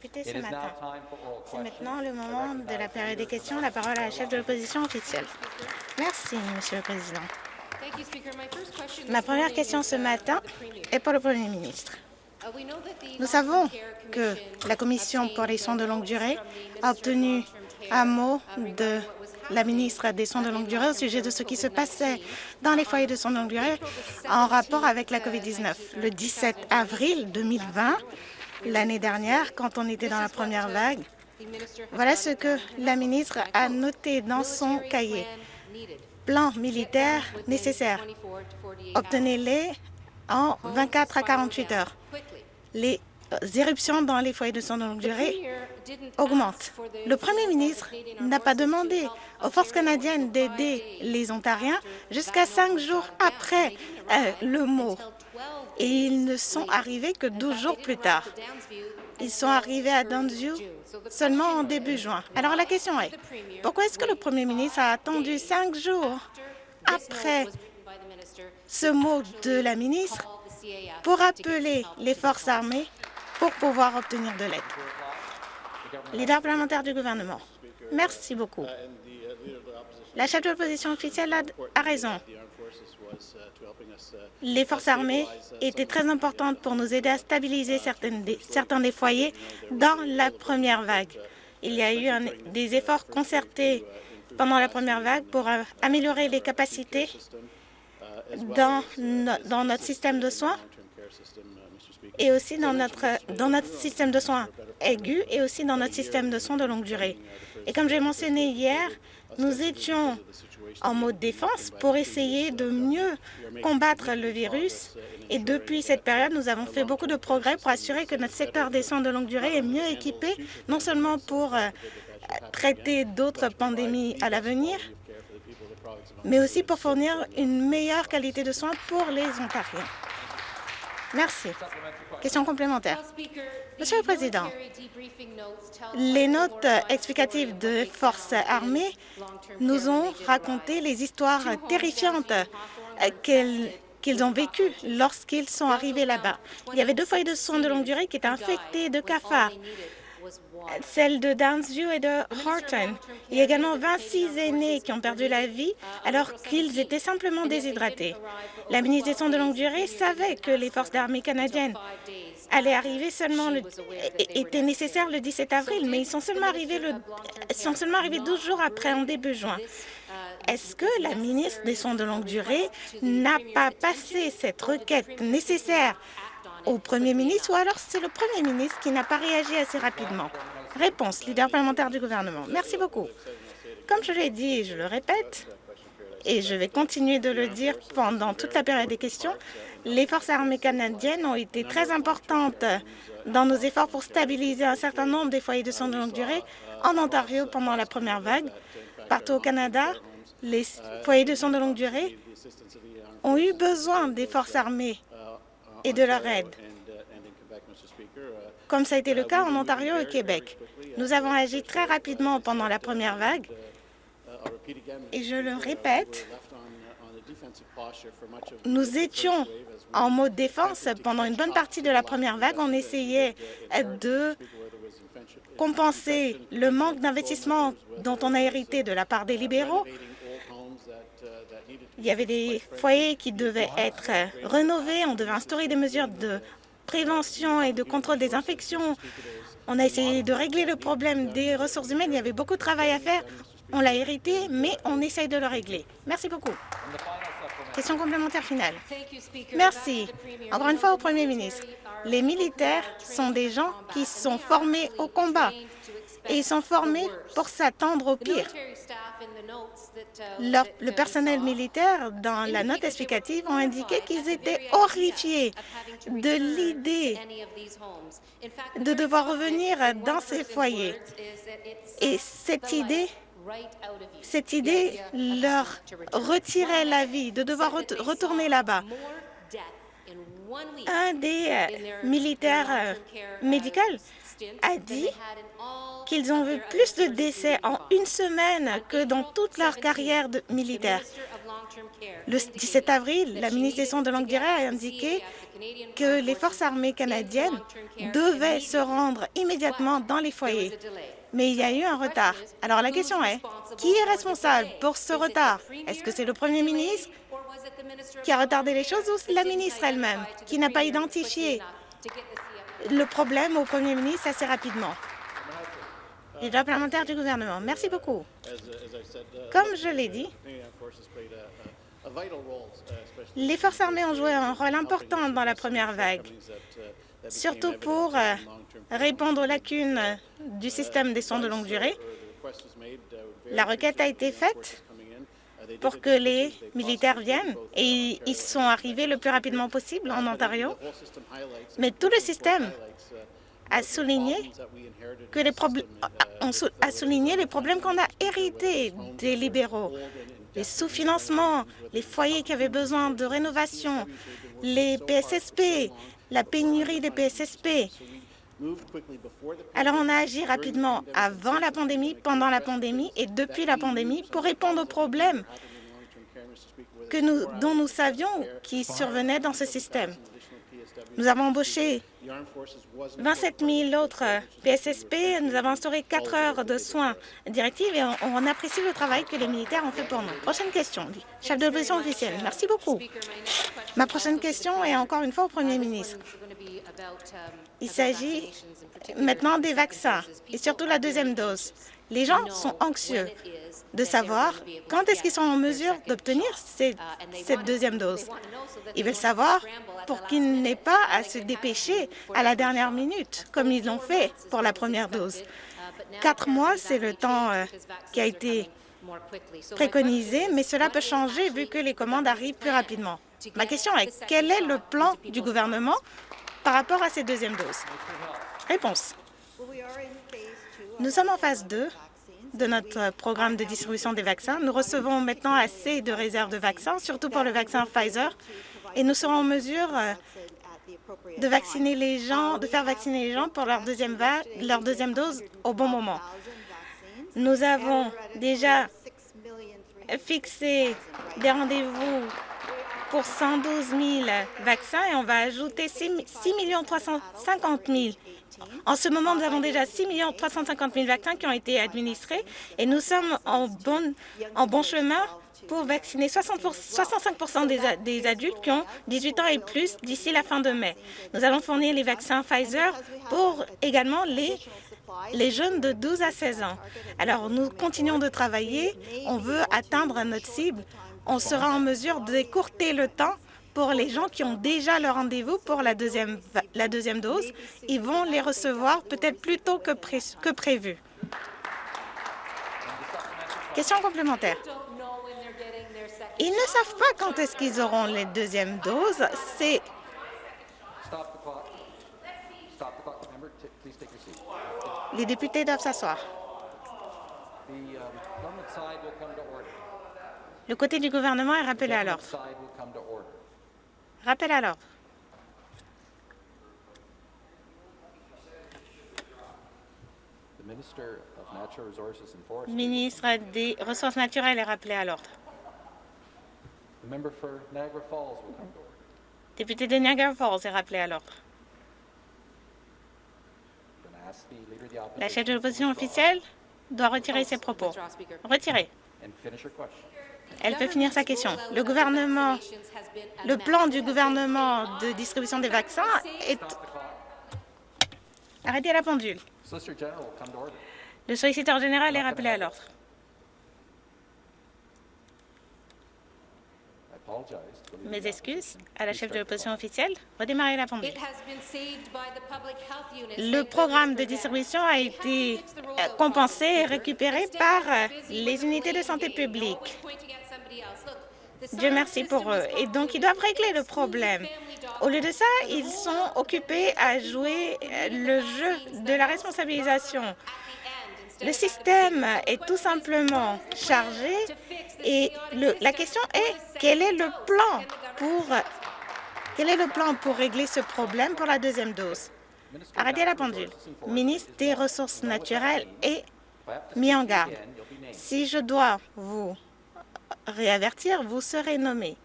députés ce matin. C'est maintenant le moment de la période des questions. La parole à la chef de l'opposition officielle. Merci, Monsieur le Président. Ma première question ce matin est pour le Premier ministre. Nous savons que la Commission pour les soins de longue durée a obtenu un mot de la ministre des Soins de longue durée au sujet de ce qui se passait dans les foyers de soins de longue durée en rapport avec la COVID-19. Le 17 avril 2020, l'année dernière, quand on était dans la première vague, voilà ce que la ministre a noté dans son cahier. Plan militaire nécessaire. Obtenez-les en 24 à 48 heures. Les éruptions dans les foyers de soins de longue durée augmentent. Le premier ministre n'a pas demandé aux forces canadiennes d'aider les Ontariens jusqu'à cinq jours après euh, le mot. Et ils ne sont arrivés que 12 jours plus tard. Ils sont arrivés à Downsview seulement en début juin. Alors la question est, pourquoi est-ce que le premier ministre a attendu cinq jours après ce mot de la ministre pour appeler les forces armées pour pouvoir obtenir de l'aide? Leader parlementaire du gouvernement. Merci beaucoup. La chef de l'opposition officielle a, raison. Les forces armées étaient très importantes pour nous aider à stabiliser certains des foyers dans la première vague. Il y a eu des efforts concertés pendant la première vague pour euh, améliorer les capacités dans, dans notre système de soins et aussi dans notre, dans notre système de soins aigus et aussi dans notre système de soins de longue durée. Et comme j'ai mentionné hier, nous étions en mode défense pour essayer de mieux combattre le virus. Et depuis cette période, nous avons fait beaucoup de progrès pour assurer que notre secteur des soins de longue durée est mieux équipé, non seulement pour euh, traiter d'autres pandémies à l'avenir, mais aussi pour fournir une meilleure qualité de soins pour les Ontariens. Merci. Question complémentaire. Monsieur le Président, les notes explicatives de forces armées nous ont raconté les histoires terrifiantes qu'ils ont vécues lorsqu'ils sont arrivés là-bas. Il y avait deux foyers de soins de longue durée qui étaient infectés de cafards celle de Downsview et de Horton. Il y a également 26 aînés qui ont perdu la vie alors qu'ils étaient simplement déshydratés. La ministre des Soins de longue durée savait que les forces d'armée canadiennes allaient arriver seulement le, étaient nécessaires le 17 avril, mais ils sont seulement arrivés le, sont seulement arrivés 12 jours après, en début juin. Est-ce que la ministre des Soins de longue durée n'a pas passé cette requête nécessaire au Premier ministre ou alors c'est le Premier ministre qui n'a pas réagi assez rapidement Réponse, leader parlementaire du gouvernement. Merci beaucoup. Comme je l'ai dit et je le répète, et je vais continuer de le dire pendant toute la période des questions, les forces armées canadiennes ont été très importantes dans nos efforts pour stabiliser un certain nombre des foyers de soins de longue durée en Ontario pendant la première vague. Partout au Canada, les foyers de soins de longue durée ont eu besoin des forces armées et de leur aide, comme ça a été le cas en Ontario et Québec. Nous avons agi très rapidement pendant la première vague, et je le répète, nous étions en mode défense pendant une bonne partie de la première vague. On essayait de compenser le manque d'investissement dont on a hérité de la part des libéraux il y avait des foyers qui devaient être rénovés, on devait instaurer des mesures de prévention et de contrôle des infections. On a essayé de régler le problème des ressources humaines. Il y avait beaucoup de travail à faire. On l'a hérité, mais on essaye de le régler. Merci beaucoup. Question complémentaire finale. Merci. Encore une fois au Premier ministre. Les militaires sont des gens qui sont formés au combat et ils sont formés pour s'attendre au pire. le personnel militaire, dans la note explicative, ont indiqué qu'ils étaient horrifiés de l'idée de devoir revenir dans ces foyers. Et cette idée cette idée leur retirait la vie, de devoir retourner là-bas. Un des euh, militaires euh, médicaux a dit qu'ils ont vu plus de décès en une semaine que dans toute leur carrière de militaire. Le 17 avril, la ministre des Soins de longue durée a indiqué que les forces armées canadiennes devaient se rendre immédiatement dans les foyers. Mais il y a eu un retard. Alors la question est, qui est responsable pour ce retard? Est-ce que c'est le premier ministre qui a retardé les choses ou la ministre elle-même qui n'a pas identifié le problème au premier ministre assez rapidement? Les parlementaire du gouvernement. Merci beaucoup. Comme je l'ai dit, les forces armées ont joué un rôle important dans la première vague, surtout pour euh, répondre aux lacunes du système des soins de longue durée. La requête a été faite pour que les militaires viennent et ils sont arrivés le plus rapidement possible en Ontario. Mais tout le système a souligné, que les a souligné les problèmes qu'on a hérités des libéraux les sous-financements, les foyers qui avaient besoin de rénovation, les PSSP, la pénurie des PSSP. Alors, on a agi rapidement avant la pandémie, pendant la pandémie et depuis la pandémie pour répondre aux problèmes que nous, dont nous savions qui survenaient dans ce système. Nous avons embauché 27 000 autres PSSP. Nous avons instauré 4 heures de soins directifs et on, apprécie le travail que les militaires ont fait pour nous. Prochaine question, chef de l'opposition officielle. Merci beaucoup. Ma prochaine question est encore une fois au Premier ministre. Il s'agit maintenant des vaccins et surtout la deuxième dose. Les gens sont anxieux de savoir quand est-ce qu'ils sont en mesure d'obtenir cette, deuxième dose. Ils veulent savoir pour qu'ils n'aient pas à se dépêcher à la dernière minute, comme ils l'ont fait pour la première dose. Quatre mois, c'est le temps euh, qui a été préconisé, mais cela peut changer vu que les commandes arrivent plus rapidement. Ma question est, quel est le plan du gouvernement par rapport à ces deuxièmes doses? Réponse. Nous sommes en phase 2 de notre programme de distribution des vaccins. Nous recevons maintenant assez de réserves de vaccins, surtout pour le vaccin Pfizer, et nous serons en mesure euh, de vacciner les gens, de faire vacciner les gens pour leur deuxième, leur deuxième dose au bon moment. Nous avons déjà fixé des rendez-vous pour 112 000 vaccins et on va ajouter 6 350 000 en ce moment, nous avons déjà 6 350 000 vaccins qui ont été administrés et nous sommes en bon, en bon chemin pour vacciner 60 65 des, des, adultes qui ont 18 ans et plus d'ici la fin de mai. Nous allons fournir les vaccins Pfizer pour également les, les jeunes de 12 à 16 ans. Alors, nous continuons de travailler. On veut atteindre notre cible. On sera en mesure d'écourter le temps pour les gens qui ont déjà leur rendez-vous pour la deuxième, la deuxième dose, ils vont les recevoir peut-être plus tôt que, que prévu. Question complémentaire. Ils ne savent pas quand est-ce qu'ils auront les deuxièmes doses. C'est Les députés doivent s'asseoir. Le côté du gouvernement est rappelé à l'ordre. Rappel à l'ordre. Le ministre des Ressources naturelles est rappelé à l'ordre. Député de Niagara Falls est rappelé à l'ordre. La chef de l'opposition officielle doit retirer ses propos. Retirez. Elle peut finir sa question. Le gouvernement, le plan du gouvernement de distribution des vaccins est... Arrêtez la pendule. Le solliciteur général est rappelé à l'ordre. Mes excuses à la chef de l'opposition officielle. Redémarrer la pendule. Le programme de distribution a été compensé et récupéré par les unités de santé publique. Dieu merci pour eux. Et donc, ils doivent régler le problème. Au lieu de ça, ils sont occupés à jouer le jeu de la responsabilisation. Le système est tout simplement chargé et le, la question est quel est le plan pour quel est le plan pour régler ce problème pour la deuxième dose? Arrêtez la pendule. Ministre des Ressources naturelles est mis en garde. Si je dois vous réavertir, vous serez nommé.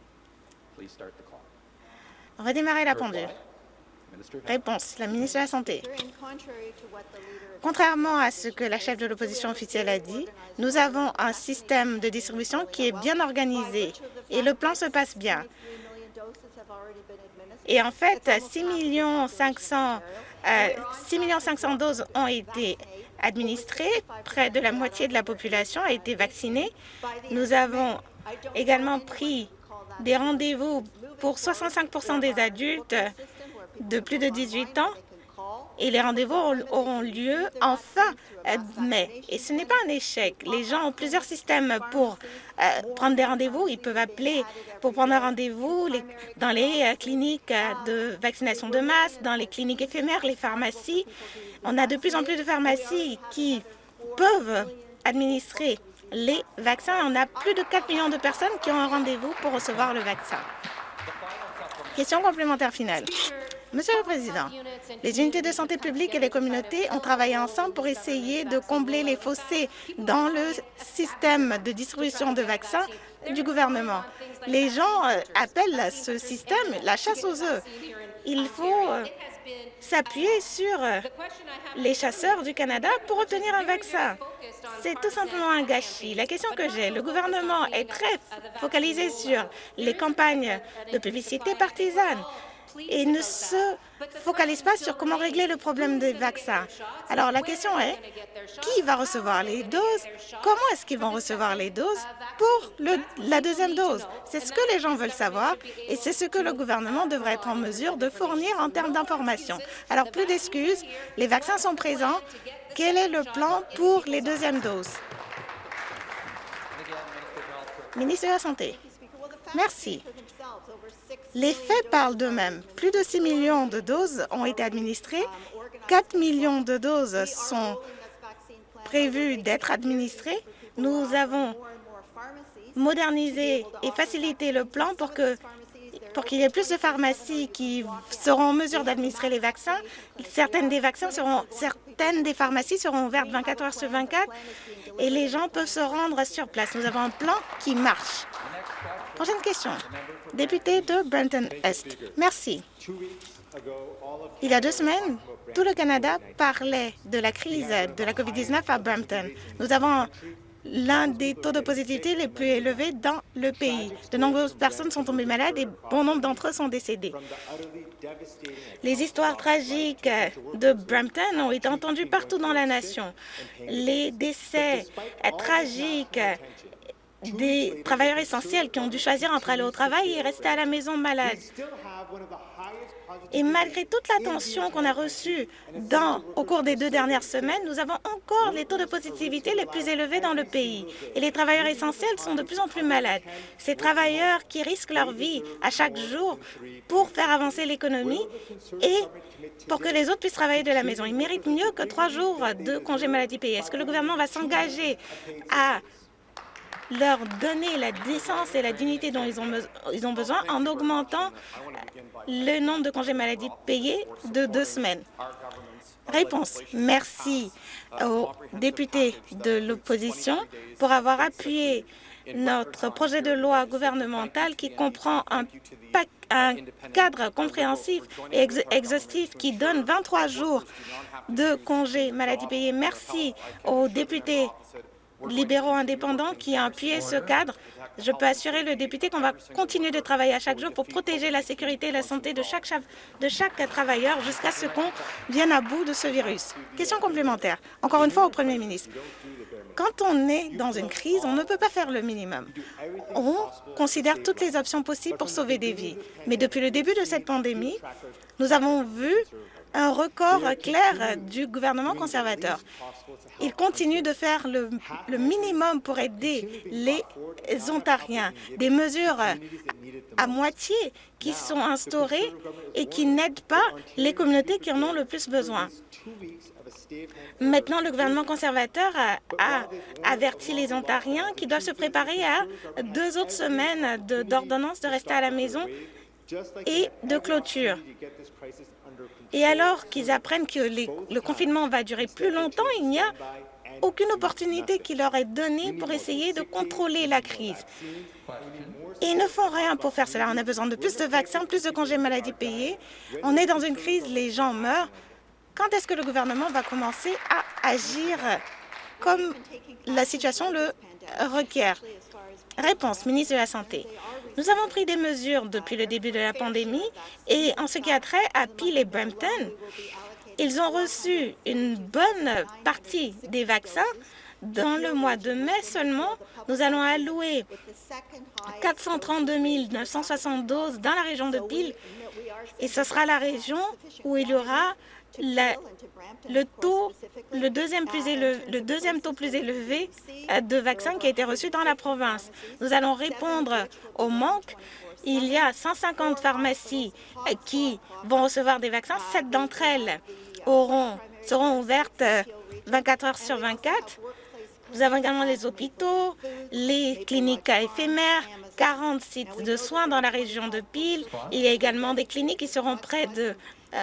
Redémarrer la pendule. Réponse. La ministre de la Santé. Contrairement à ce que la chef de l'opposition officielle a dit, nous avons un système de distribution qui est bien organisé et le plan se passe bien. Et en fait, 6 500 000 doses ont été administrées, près de la moitié de la population a été vaccinée. Nous avons également pris des rendez-vous pour 65% des adultes de plus de 18 ans et les rendez-vous auront lieu en fin mai. Et ce n'est pas un échec. Les gens ont plusieurs systèmes pour euh, prendre des rendez-vous. Ils peuvent appeler pour prendre un rendez-vous dans les euh, cliniques euh, de vaccination de masse, dans les cliniques éphémères, les pharmacies. On a de plus en plus de pharmacies qui peuvent administrer les vaccins. On a plus de 4 millions de personnes qui ont un rendez-vous pour recevoir le vaccin. Question complémentaire finale. Monsieur le Président, les unités de santé publique et les communautés ont travaillé ensemble pour essayer de combler les fossés dans le système de distribution de vaccins du gouvernement. Les gens euh, appellent ce système la chasse aux œufs. Il faut euh, s'appuyer sur euh, les chasseurs du Canada pour obtenir un vaccin. C'est tout simplement un gâchis. La question que j'ai, le gouvernement est très focalisé sur les campagnes de publicité partisane et ne se focalise pas sur comment régler le problème des vaccins. Alors la question est, qui va recevoir les doses? Comment est-ce qu'ils vont recevoir les doses pour la deuxième dose? C'est ce que les gens veulent savoir et c'est ce que le gouvernement devrait être en mesure de fournir en termes d'information. Alors plus d'excuses, les vaccins sont présents. Quel est le plan pour les deuxièmes doses? Ministre de la Santé. Merci. Les faits parlent d'eux-mêmes. Plus de 6 millions de doses ont été administrées. 4 millions de doses sont prévues d'être administrées. Nous avons modernisé et facilité le plan pour que pour qu'il y ait plus de pharmacies qui seront en mesure d'administrer les vaccins. Certaines des pharmacies seront ouvertes 24 heures sur 24 et les gens peuvent se rendre sur place. Nous avons un plan qui marche. Prochaine question. Député de Brenton-Est. Merci. Il y a deux semaines, tout le Canada parlait de la crise de la COVID-19 à Brampton. Nous avons l'un des taux de positivité les plus élevés dans le pays. De nombreuses personnes sont tombées malades et bon nombre d'entre eux sont décédés. Les histoires tragiques de Brampton ont été entendues partout dans la nation. Les décès tragiques des travailleurs essentiels qui ont dû choisir entre aller au travail et rester à la maison malade. Et malgré toute l'attention qu'on a reçue dans, au cours des deux dernières semaines, nous avons encore les taux de positivité les plus élevés dans le pays. Et les travailleurs essentiels sont de plus en plus malades. Ces travailleurs qui risquent leur vie à chaque jour pour faire avancer l'économie et pour que les autres puissent travailler de la maison. Ils méritent mieux que trois jours de congé maladie payé. Est-ce que le gouvernement va s'engager à leur donner la décence et la dignité dont ils ont, ils ont besoin en augmentant le nombre de congés maladie payés de deux semaines. Réponse. Merci aux députés de l'opposition pour avoir appuyé notre projet de loi gouvernemental qui comprend un, un cadre compréhensif et exhaustif qui donne 23 jours de congés maladie payés. Merci aux députés libéraux indépendants qui a appuyé ce cadre. Je peux assurer le député qu'on va continuer de travailler à chaque jour pour protéger la sécurité et la santé de chaque, de chaque travailleur jusqu'à ce qu'on vienne à bout de ce virus. Question complémentaire, encore une fois au Premier ministre. Quand on est dans une crise, on ne peut pas faire le minimum. On considère toutes les options possibles pour sauver des vies. Mais depuis le début de cette pandémie, nous avons vu un record clair du gouvernement conservateur. Il continue de faire le, minimum pour aider les Ontariens. Des mesures à, moitié qui sont instaurées et qui n'aident pas les communautés qui en ont le plus besoin. Maintenant, le gouvernement conservateur a, averti les Ontariens qui doivent se préparer à deux autres semaines d'ordonnance de rester à la maison et de clôture. Et alors qu'ils apprennent que le confinement va durer plus longtemps, il n'y a aucune opportunité qui leur est donnée pour essayer de contrôler la crise. Ils ne font rien pour faire cela. On a besoin de plus de vaccins, plus de congés maladie payés. On est dans une crise, les gens meurent. Quand est-ce que le gouvernement va commencer à agir comme la situation le requiert? Réponse, ministre de la Santé. Nous avons pris des mesures depuis le début de la pandémie et en ce qui a trait à Peel et Brampton, ils ont reçu une bonne partie des vaccins. Dans le mois de mai seulement, nous allons allouer 432 972 dans la région de Peel et ce sera la région où il y aura le, taux, le, deuxième plus élevé, le deuxième taux plus élevé euh, de vaccins qui a été reçu dans la province. Nous allons répondre au manque. Il y a 150 pharmacies euh, qui vont recevoir des vaccins. Sept d'entre elles auront, seront ouvertes 24 euh, heures sur 24. Nous avons également les hôpitaux, les cliniques éphémères, 40 sites de soins dans la région de Peel. Il y a également des cliniques qui seront près de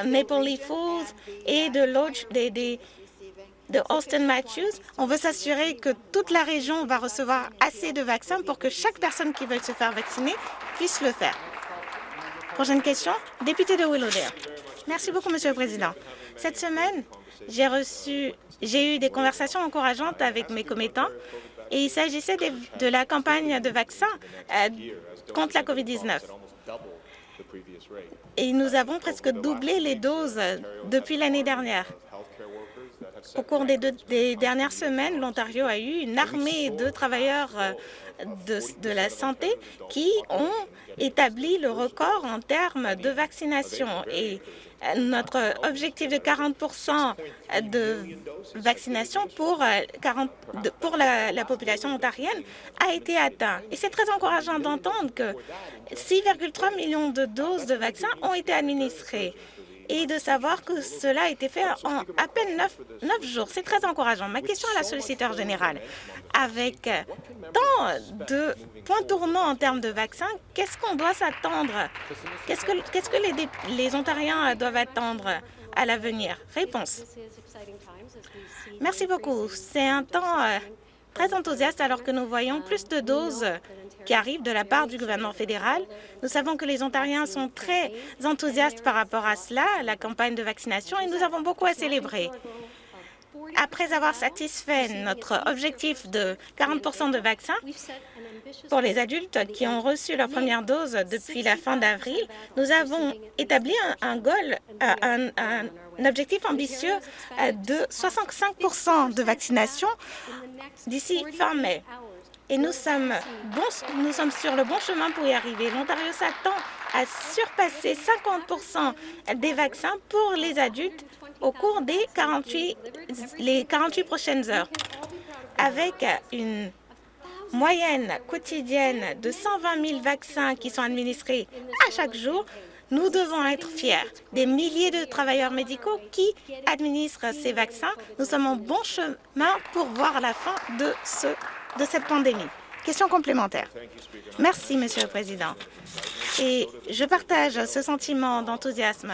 Maple Leaf Falls et de Lodge, de Austin Matthews. On veut s'assurer que toute la région va recevoir assez de vaccins pour que chaque personne qui veut se faire vacciner puisse le faire. Prochaine question, député de Willowdale. Merci beaucoup, Monsieur le Président. Cette semaine, j'ai eu des conversations encourageantes avec mes commettants et il s'agissait de, la campagne de vaccins euh, contre la COVID-19 et nous avons presque doublé les doses depuis l'année dernière. Au cours des, dernières semaines, l'Ontario a eu une armée de travailleurs euh, de, la santé qui ont établi le record en termes de vaccination. Et notre objectif de 40% de vaccination pour, 40, euh, pour la, la, population ontarienne a été atteint. Et c'est très encourageant d'entendre que 6,3 millions de doses de vaccins ont été administrées et de savoir que cela a été fait en à peine neuf, jours. C'est très encourageant. Ma question à la solliciteur générale, avec tant de points tournants en termes de vaccins, qu'est-ce qu'on doit s'attendre? Qu'est-ce que, les Ontariens doivent attendre à l'avenir? Réponse. Merci beaucoup. C'est un temps euh, très enthousiaste alors que nous voyons plus de doses qui arrivent de la part du gouvernement fédéral. Nous savons que les Ontariens sont très enthousiastes par rapport à cela, la campagne de vaccination, et nous avons beaucoup à célébrer. Après avoir satisfait notre objectif de 40 de vaccins pour les adultes qui ont reçu leur première dose depuis la fin d'avril, nous avons établi un, goal, un, un objectif ambitieux de 65% de vaccination d'ici fin mai et nous sommes, nous sommes sur le bon chemin pour y arriver. L'Ontario s'attend à surpasser 50 des vaccins pour les adultes au cours des 48, les 48 prochaines heures, avec une moyenne quotidienne de 120 000 vaccins qui sont administrés à chaque jour, nous devons être fiers des milliers de travailleurs médicaux qui administrent ces vaccins. Nous sommes en bon chemin pour voir la fin de ce de cette pandémie. Question complémentaire. Merci, Monsieur le Président. Et je partage ce sentiment d'enthousiasme.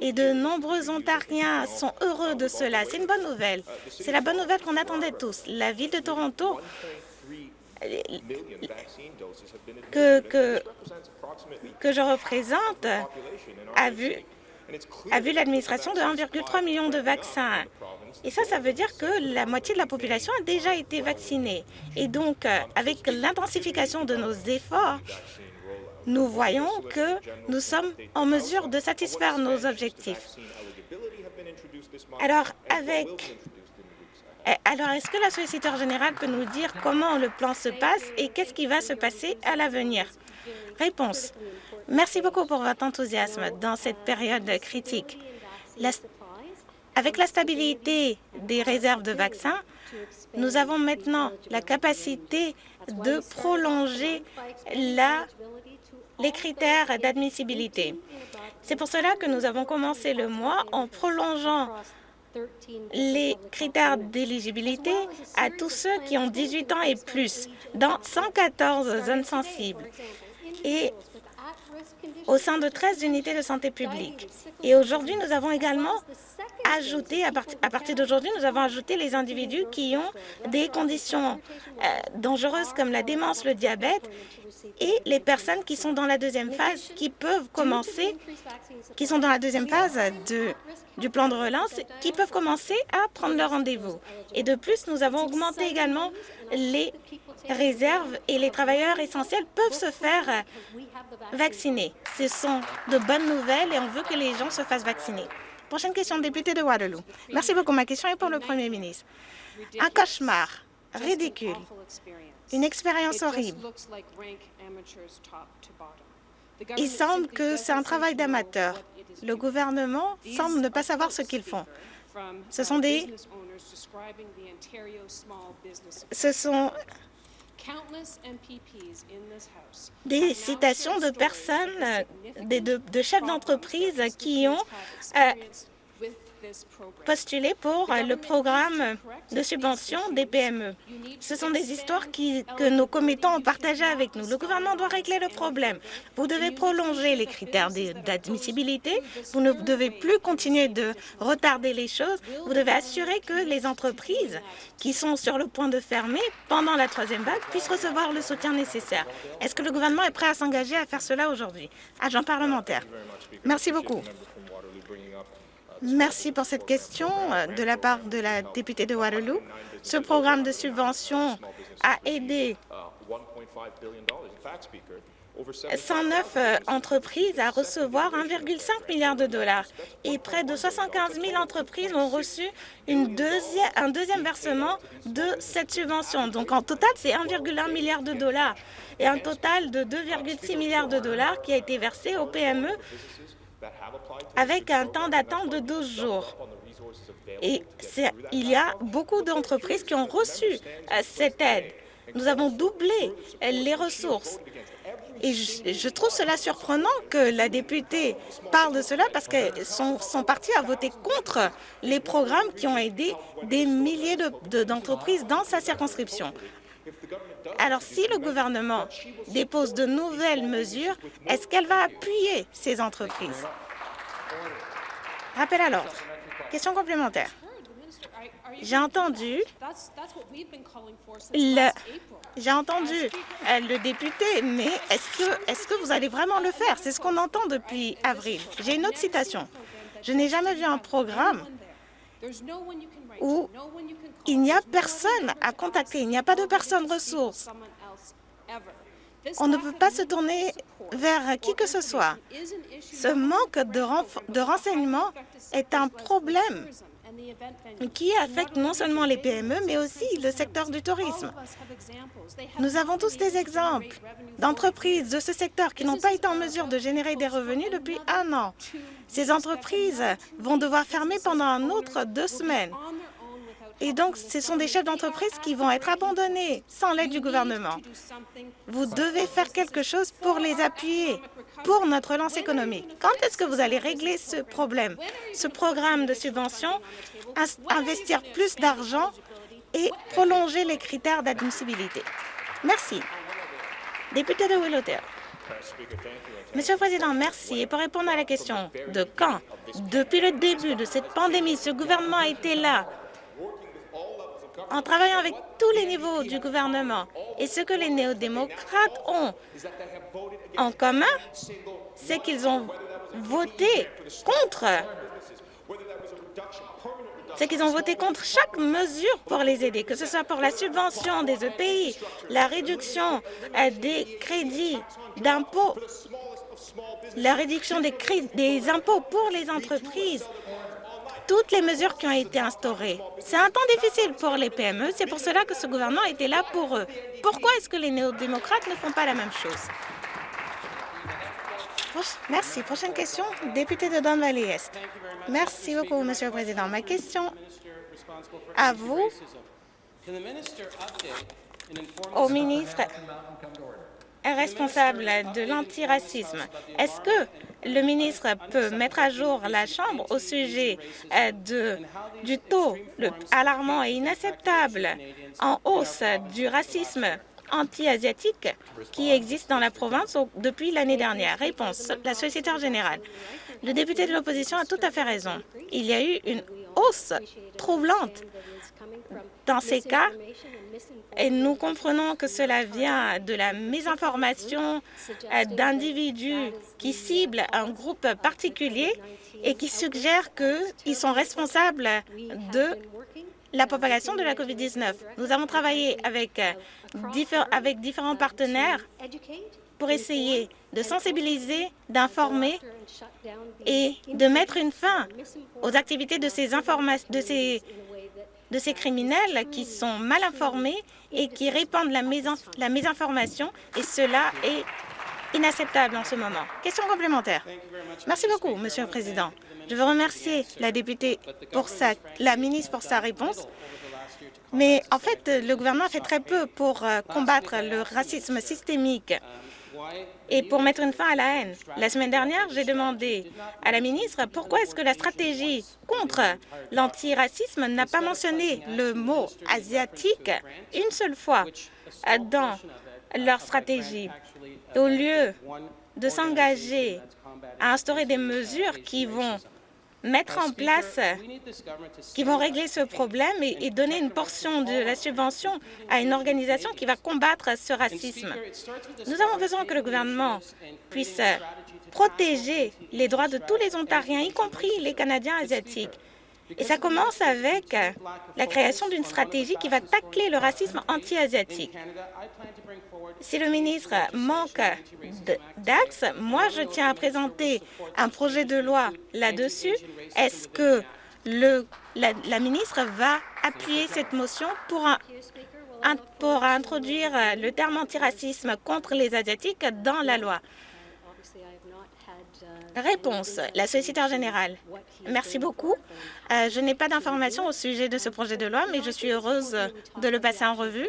Et de nombreux Ontariens sont heureux de cela. C'est une bonne nouvelle. C'est la bonne nouvelle qu'on attendait tous. La ville de Toronto que, que, que je représente a vu a vu l'administration de 1,3 million de vaccins. Et ça, ça veut dire que la moitié de la population a déjà été vaccinée. Et donc, euh, avec l'intensification de nos efforts, nous voyons que nous sommes en mesure de satisfaire nos objectifs. Alors, avec eh, alors, est-ce que la solliciteur générale peut nous dire comment le plan se passe et qu'est-ce qui va se passer à l'avenir? Réponse. Merci beaucoup pour votre enthousiasme dans cette période critique. avec la stabilité des réserves de vaccins, nous avons maintenant la capacité de prolonger la, les critères d'admissibilité. C'est pour cela que nous avons commencé le mois en prolongeant les critères d'éligibilité à tous ceux qui ont 18 ans et plus dans 114 zones sensibles. Au sein de 13 unités de santé publique. Et aujourd'hui, nous avons également ajouté, à, partir d'aujourd'hui, nous avons ajouté les individus qui ont des conditions euh, dangereuses comme la démence, le diabète et les personnes qui sont dans la deuxième phase, qui peuvent commencer, qui sont dans la deuxième phase de, du plan de relance, qui peuvent commencer à prendre leur rendez-vous. Et de plus, nous avons augmenté également les réserves et les travailleurs essentiels peuvent se faire vacciner. Ce sont de bonnes nouvelles et on veut que les gens se fassent vacciner. Prochaine question, député de Waterloo. Merci beaucoup. Ma question est pour le Premier ministre. Un cauchemar ridicule, une expérience horrible. Il semble que c'est un travail d'amateur. Le gouvernement semble ne pas savoir ce qu'ils font. Ce sont des... Ce sont des citations de personnes, de, chefs d'entreprise qui ont euh, postuler pour le programme de subvention des PME. Ce sont des histoires que nos commettants ont partagées avec nous. Le gouvernement doit régler le problème. Vous devez prolonger les critères d'admissibilité. Vous ne devez plus continuer de retarder les choses. Vous devez assurer que les entreprises qui sont sur le point de fermer pendant la troisième vague puissent recevoir le soutien nécessaire. Est-ce que le gouvernement est prêt à s'engager à faire cela aujourd'hui? Agent parlementaire. Merci beaucoup. Merci pour cette question de la part de la députée de Waterloo. Ce programme de subvention a aidé 109 euh, entreprises à recevoir 1,5 milliard de dollars et près de 75 000 entreprises ont reçu un deuxième versement de cette subvention. Donc en total, c'est 1,1 milliard de dollars et un total de 2,6 milliards de dollars qui a été versé aux PME avec un temps d'attente de 12 jours. Et il y a beaucoup d'entreprises qui ont reçu euh, cette aide. Nous avons doublé les ressources. Et je, trouve cela surprenant que la députée parle de cela parce que son, parti a voté contre les programmes qui ont aidé des milliers d'entreprises dans sa circonscription. Alors, si le gouvernement dépose de nouvelles mesures, est-ce qu'elle va appuyer ces entreprises? Rappel à l'ordre. Question complémentaire. J'ai entendu le, j'ai entendu euh, le député, mais est-ce que vous allez vraiment le faire? C'est ce qu'on entend depuis avril. J'ai une autre citation. Je n'ai jamais vu un programme où il n'y a personne à contacter, il n'y a pas de personne ressource. On ne peut pas se tourner vers qui que ce soit. Ce manque de, de renseignements est un problème qui affecte non seulement les PME, mais aussi le secteur du tourisme. Nous avons tous des exemples d'entreprises de ce secteur qui n'ont pas été en mesure de générer des revenus depuis un an. Ces entreprises vont devoir fermer pendant un autre deux semaines. Et donc, ce sont des chefs d'entreprise qui vont être abandonnés sans l'aide du gouvernement. Vous devez faire quelque chose pour les appuyer, pour notre relance économique. Quand est-ce que vous allez régler ce problème, ce programme de subvention, investir plus d'argent et prolonger les critères d'admissibilité? Merci. Député de Willowdale. Monsieur le Président, merci. Et pour répondre à la question de quand, depuis le début de cette pandémie, ce gouvernement a été là en travaillant avec tous les niveaux du gouvernement. Et ce que les néo-démocrates ont en commun, c'est qu'ils ont voté contre c'est qu'ils ont voté contre chaque mesure pour les aider, que ce soit pour la subvention des EPI, la réduction euh, des crédits d'impôts, la réduction des, des impôts pour les entreprises, toutes les mesures qui ont été instaurées. C'est un temps difficile pour les PME, c'est pour cela que ce gouvernement était là pour eux. Pourquoi est-ce que les néo-démocrates ne font pas la même chose? Merci. Prochaine question, député de Don Valley Est. Merci beaucoup, Monsieur le Président. Ma question à vous, au ministre responsable de l'antiracisme. Est-ce que le ministre peut mettre à jour la Chambre au sujet euh, du taux alarmant et inacceptable en hausse du racisme anti-asiatiques qui existent dans la province depuis l'année dernière Réponse, la solliciteur générale. Le député de l'opposition a tout à fait raison. Il y a eu une hausse troublante dans ces cas et nous comprenons que cela vient de la mésinformation euh, d'individus qui ciblent un groupe particulier et qui suggèrent qu'ils sont responsables de la propagation de la COVID-19. Nous avons travaillé avec, euh, différents partenaires pour essayer de sensibiliser, d'informer et de mettre une fin aux activités de ces, de ces, de ces criminels qui sont mal informés et qui répandent la, la mésinformation, et cela est inacceptable en ce moment. Question complémentaire. Merci beaucoup, Monsieur le Président. Je veux remercier la députée pour sa, la ministre pour sa réponse. Mais en fait, le gouvernement fait très peu pour euh, combattre le racisme systémique et pour mettre une fin à la haine. La semaine dernière, j'ai demandé à la ministre pourquoi est-ce que la stratégie contre l'antiracisme n'a pas mentionné le mot asiatique une seule fois dans leur stratégie. Au lieu de s'engager à instaurer des mesures qui vont mettre en place, qui vont régler ce problème et, donner une portion de la subvention à une organisation qui va combattre ce racisme. Nous avons besoin que le gouvernement puisse protéger les droits de tous les Ontariens, y compris les Canadiens asiatiques. Et ça commence avec la création d'une stratégie qui va tacler le racisme anti-asiatique. Si le ministre manque d'axe, moi, je tiens à présenter un projet de loi là-dessus. Est-ce que la, ministre va appuyer cette motion pour, pour introduire le terme antiracisme contre les Asiatiques dans la loi? Réponse, la solliciteur générale. Merci beaucoup. Euh, je n'ai pas d'informations au sujet de ce projet de loi, mais je suis heureuse de le passer en revue.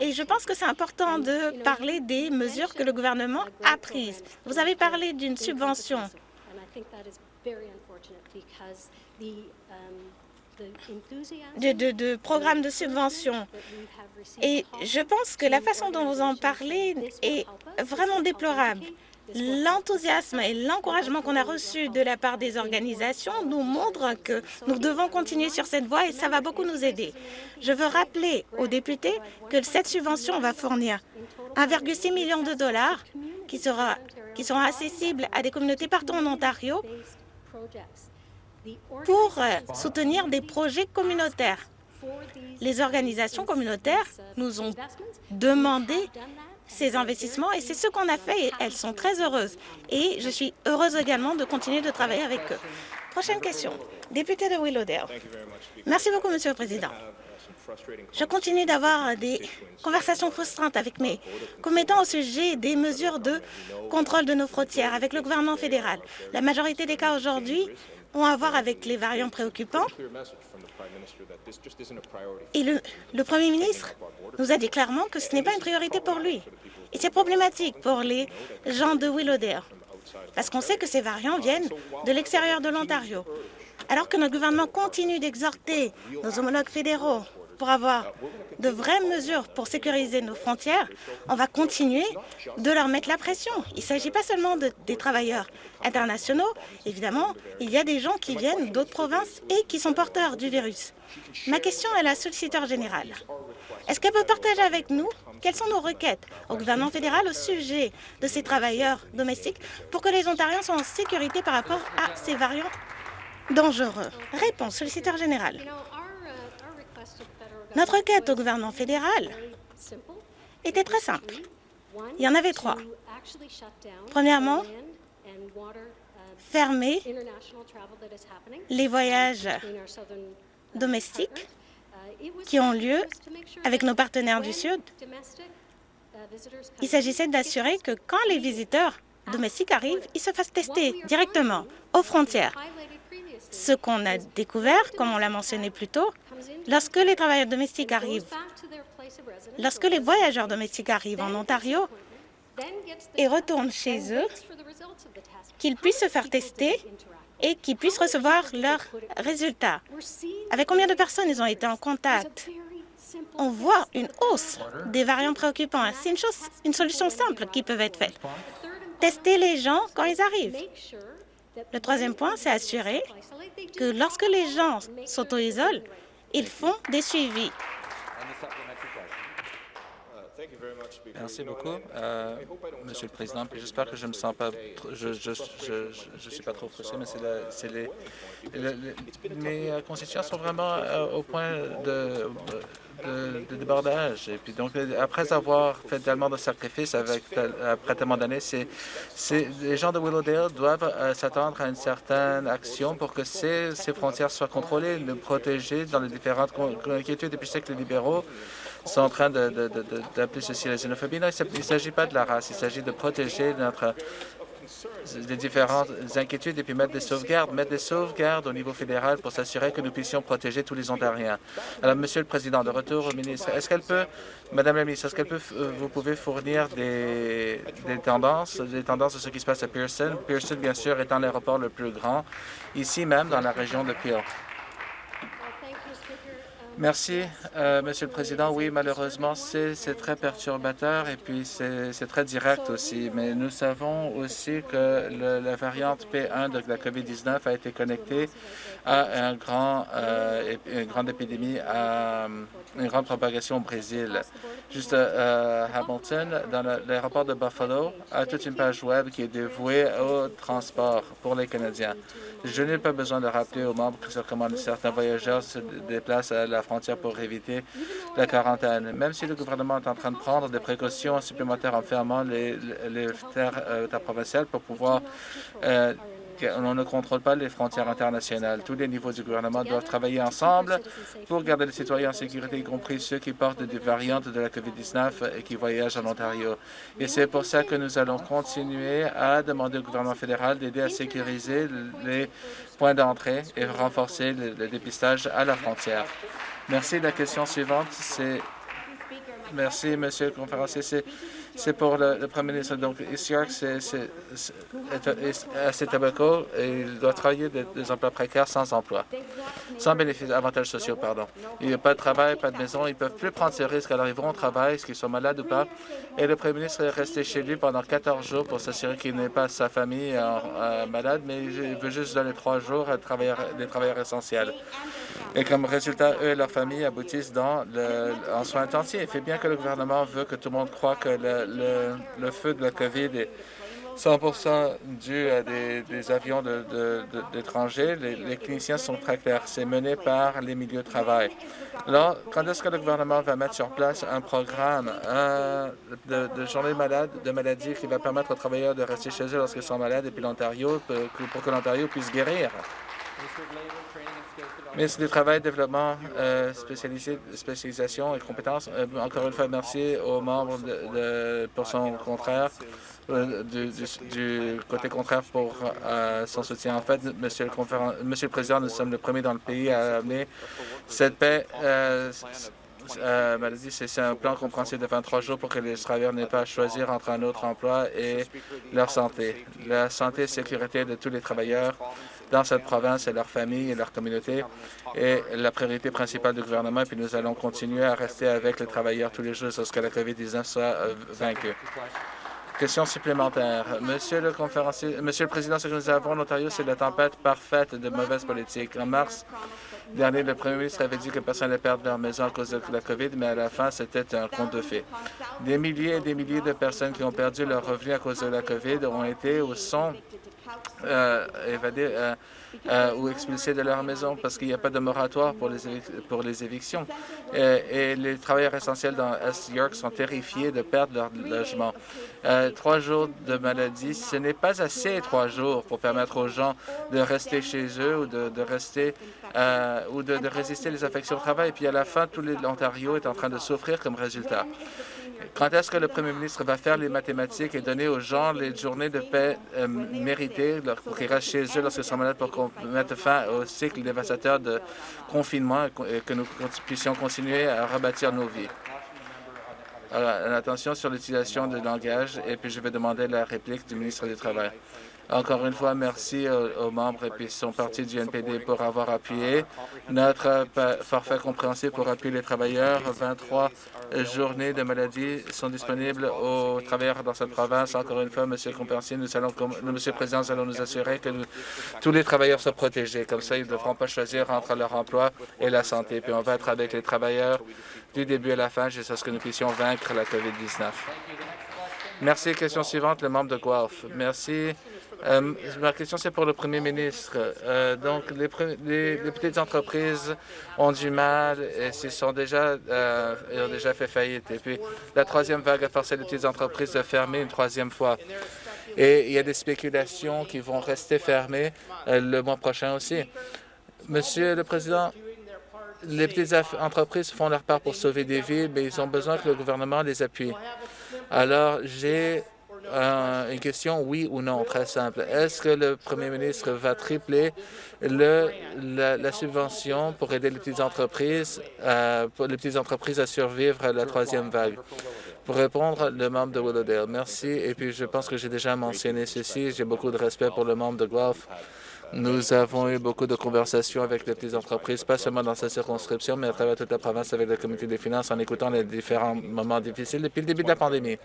Et je pense que c'est important de parler des mesures que le gouvernement a prises. Vous avez parlé d'une subvention de, de, programmes de subvention. Et je pense que la façon dont vous en parlez est vraiment déplorable. L'enthousiasme et l'encouragement qu'on a reçu de la part des organisations nous montrent que nous devons continuer sur cette voie et ça va beaucoup nous aider. Je veux rappeler aux députés que cette subvention va fournir 1,6 million de dollars qui, qui seront accessibles à des communautés partout en Ontario pour soutenir des projets communautaires. Les organisations communautaires nous ont demandé ces investissements et c'est ce qu'on a fait et elles sont très heureuses. Et je suis heureuse également de continuer de travailler avec eux. Prochaine question. Député de Willowdale. Merci beaucoup, Monsieur le Président. Je continue d'avoir des conversations frustrantes avec mes commettants au sujet des mesures de contrôle de nos frontières avec le gouvernement fédéral. La majorité des cas aujourd'hui ont à voir avec les variants préoccupants. Et le, le Premier ministre nous a dit clairement que ce n'est pas une priorité pour lui. Et c'est problématique pour les gens de Willowdale, parce qu'on sait que ces variants viennent de l'extérieur de l'Ontario. Alors que notre gouvernement continue d'exhorter nos homologues fédéraux pour avoir de vraies mesures pour sécuriser nos frontières, on va continuer de leur mettre la pression. Il ne s'agit pas seulement de, des travailleurs internationaux. Évidemment, il y a des gens qui viennent d'autres provinces et qui sont porteurs du virus. Ma question est à la solliciteur générale. Est-ce qu'elle peut partager avec nous quelles sont nos requêtes au gouvernement fédéral au sujet de ces travailleurs domestiques pour que les Ontariens soient en sécurité par rapport à ces variants dangereux? Réponse, solliciteur général. Notre requête au gouvernement fédéral était très simple. Il y en avait trois. Premièrement, fermer les voyages domestiques qui ont lieu avec nos partenaires du Sud. Il s'agissait d'assurer que quand les visiteurs domestiques arrivent, ils se fassent tester directement aux frontières. Ce qu'on a découvert, comme on l'a mentionné plus tôt, lorsque les travailleurs domestiques arrivent, lorsque les voyageurs domestiques arrivent en Ontario et retournent chez eux, qu'ils puissent se faire tester et qu'ils puissent recevoir leurs résultats? Avec combien de personnes ils ont été en contact? on voit une hausse des variants préoccupants. C'est une, chose, une solution simple qui peut être faite. Tester les gens quand ils arrivent. Le troisième point, c'est assurer que lorsque les gens s'auto-isolent, ils font des suivis. Merci beaucoup, euh, Monsieur le Président. J'espère que je me sens pas, je, je, je, suis pas trop frustré, mais c'est les, mes constituants sont vraiment euh, au point de, de, débordage. Et puis donc, après avoir fait tellement de sacrifices avec après tellement d'années, c'est les gens de Willowdale doivent euh, s'attendre à une certaine action pour que ces, ces frontières soient contrôlées, protéger dans les différentes inquiétudes. Et puis, je sais que les libéraux sont en train d'appeler ceci la xénophobie. Non, il ne s'agit pas de la race, il s'agit de protéger notre différentes inquiétudes et puis mettre des sauvegardes, mettre des sauvegardes au niveau fédéral pour s'assurer que nous puissions protéger tous les Ontariens. Alors, Monsieur le Président, de retour au ministre, est-ce qu'elle peut, Madame la ministre, est-ce qu'elle peut, vous pouvez fournir des, des, tendances, des tendances de ce qui se passe à Pearson? Pearson, bien sûr, étant l'aéroport le plus grand, ici même dans la région de Peel. Merci, euh, Monsieur le Président. Oui, malheureusement, c'est très perturbateur et puis c'est très direct aussi. Mais nous savons aussi que la variante P1 de la COVID-19 a été connectée à euh, une grande épidémie, à une grande propagation au Brésil. Juste euh, à Hamilton, dans l'aéroport de Buffalo, a toute une page web qui est dévouée au transport pour les Canadiens. Je n'ai pas besoin de rappeler aux membres que comment certains voyageurs se déplacent à la frontière pour éviter la quarantaine. Même si le gouvernement est en train de prendre des précautions supplémentaires en fermant les, terres, euh, provinciales pour pouvoir euh, on ne contrôle pas les frontières internationales. Tous les niveaux du gouvernement doivent travailler ensemble pour garder les citoyens en sécurité, y compris ceux qui portent des variantes de la COVID-19 et qui voyagent en Ontario. Et c'est pour ça que nous allons continuer à demander au gouvernement fédéral d'aider à sécuriser les points d'entrée et renforcer le, dépistage à la frontière. Merci. La question suivante, c'est... Merci, Monsieur le conférencier. C'est pour le, Premier ministre. Donc, York, c'est assez tabaco et il doit travailler des, emplois précaires sans emploi, sans bénéfices, avantages sociaux, pardon. Il n'y a pas de travail, pas de maison. Ils ne peuvent plus prendre ces risques. Alors, ils vont au travail, est-ce qu'ils sont malades ou pas? Et le Premier ministre est resté chez lui pendant 14 jours pour s'assurer qu'il n'ait pas sa famille euh, malade, mais il veut juste donner trois jours à des travailleurs essentiels. Et comme résultat, eux et leur famille aboutissent dans le, en soins intensifs. Et bien que le gouvernement veut que tout le monde croit que le, le, feu de la COVID est 100% dû à des, avions d'étrangers. Les, cliniciens sont très clairs. C'est mené par les milieux de travail. Alors, quand est-ce que le gouvernement va mettre sur place un programme de, de journée malade, de maladie qui va permettre aux travailleurs de rester chez eux lorsqu'ils sont malades et puis l'Ontario, pour que l'Ontario puisse guérir? Ministre du Travail, Développement, euh, spécialisation et compétences. Euh, encore une fois, merci aux membres de, pour son contraire, euh, du, côté contraire pour son soutien. En fait, monsieur le, monsieur le Président, nous sommes le premier dans le pays à amener cette paix euh, maladie, c'est un plan compréhensif de 23 jours pour que les travailleurs n'aient pas à choisir entre un autre emploi et leur santé. La santé et sécurité de tous les travailleurs dans cette province et leurs familles et leur communauté est la priorité principale du gouvernement. Et puis nous allons continuer à rester avec les travailleurs tous les jours jusqu'à la COVID-19 soit euh, vaincue. Question supplémentaire. Monsieur le conférencier, Monsieur le Président, ce que nous avons en Ontario, c'est la tempête parfaite de mauvaise politique. En mars, dernier, le premier ministre avait dit que personne n'allait perdre leur maison à cause de la COVID, mais à la fin, c'était un conte de fées. Des milliers et des milliers de personnes qui ont perdu leur revenu à cause de la COVID ont été ou sont euh, euh, euh, ou expulsés de leur maison parce qu'il n'y a pas de moratoire pour les, évictions. Et, les travailleurs essentiels dans Est York sont terrifiés de perdre leur logement. trois jours de maladie, ce n'est pas assez trois jours pour permettre aux gens de rester chez eux ou de, rester ou de, de, résister les infections au travail. Et puis à la fin, tout l'Ontario est en train de souffrir comme résultat. Quand est-ce que le premier ministre va faire les mathématiques et donner aux gens les journées de paix euh, méritées pour qu'ils restent chez eux lorsqu'ils sont malades pour qu'on mette fin au cycle dévastateur de confinement et que nous puissions continuer à rebâtir nos vies? Alors, attention sur l'utilisation du langage et puis je vais demander la réplique du ministre du Travail. Encore une fois, merci aux, membres et puis son parti du NPD pour avoir appuyé notre forfait compréhensible pour appuyer les travailleurs. 23 journées de maladie sont disponibles aux travailleurs dans cette province. Encore une fois, Monsieur Compensier, nous allons, Monsieur le Président, nous allons nous assurer que tous les travailleurs soient protégés. Comme ça, ils ne devront pas choisir entre leur emploi et la santé. Puis on va être avec les travailleurs du début à la fin jusqu'à ce que nous puissions vaincre la COVID-19. Merci. Question suivante, le membre de Guelph. Merci. Euh, ma question, c'est pour le premier ministre. Euh, donc, les, petites entreprises ont du mal et s'ils sont déjà, euh, ont déjà fait faillite. Et puis, la troisième vague a forcé les petites entreprises à fermer une troisième fois. Et il y a des spéculations qui vont rester fermées le mois prochain aussi. Monsieur le Président, les petites entreprises font leur part pour sauver des vies, mais ils ont besoin que le gouvernement les appuie. Alors, j'ai une question oui ou non, très simple. Est-ce que le premier ministre va tripler le, la, subvention pour aider les petites entreprises, euh, pour les petites entreprises à survivre à la troisième vague? Pour répondre, le membre de Willowdale, merci. Et puis, je pense que j'ai déjà mentionné ceci. J'ai beaucoup de respect pour le membre de Guelph. Nous avons eu beaucoup de conversations avec les petites entreprises, pas seulement dans sa circonscription, mais à travers toute la province avec le comité des finances en écoutant les différents moments difficiles depuis le début de la pandémie.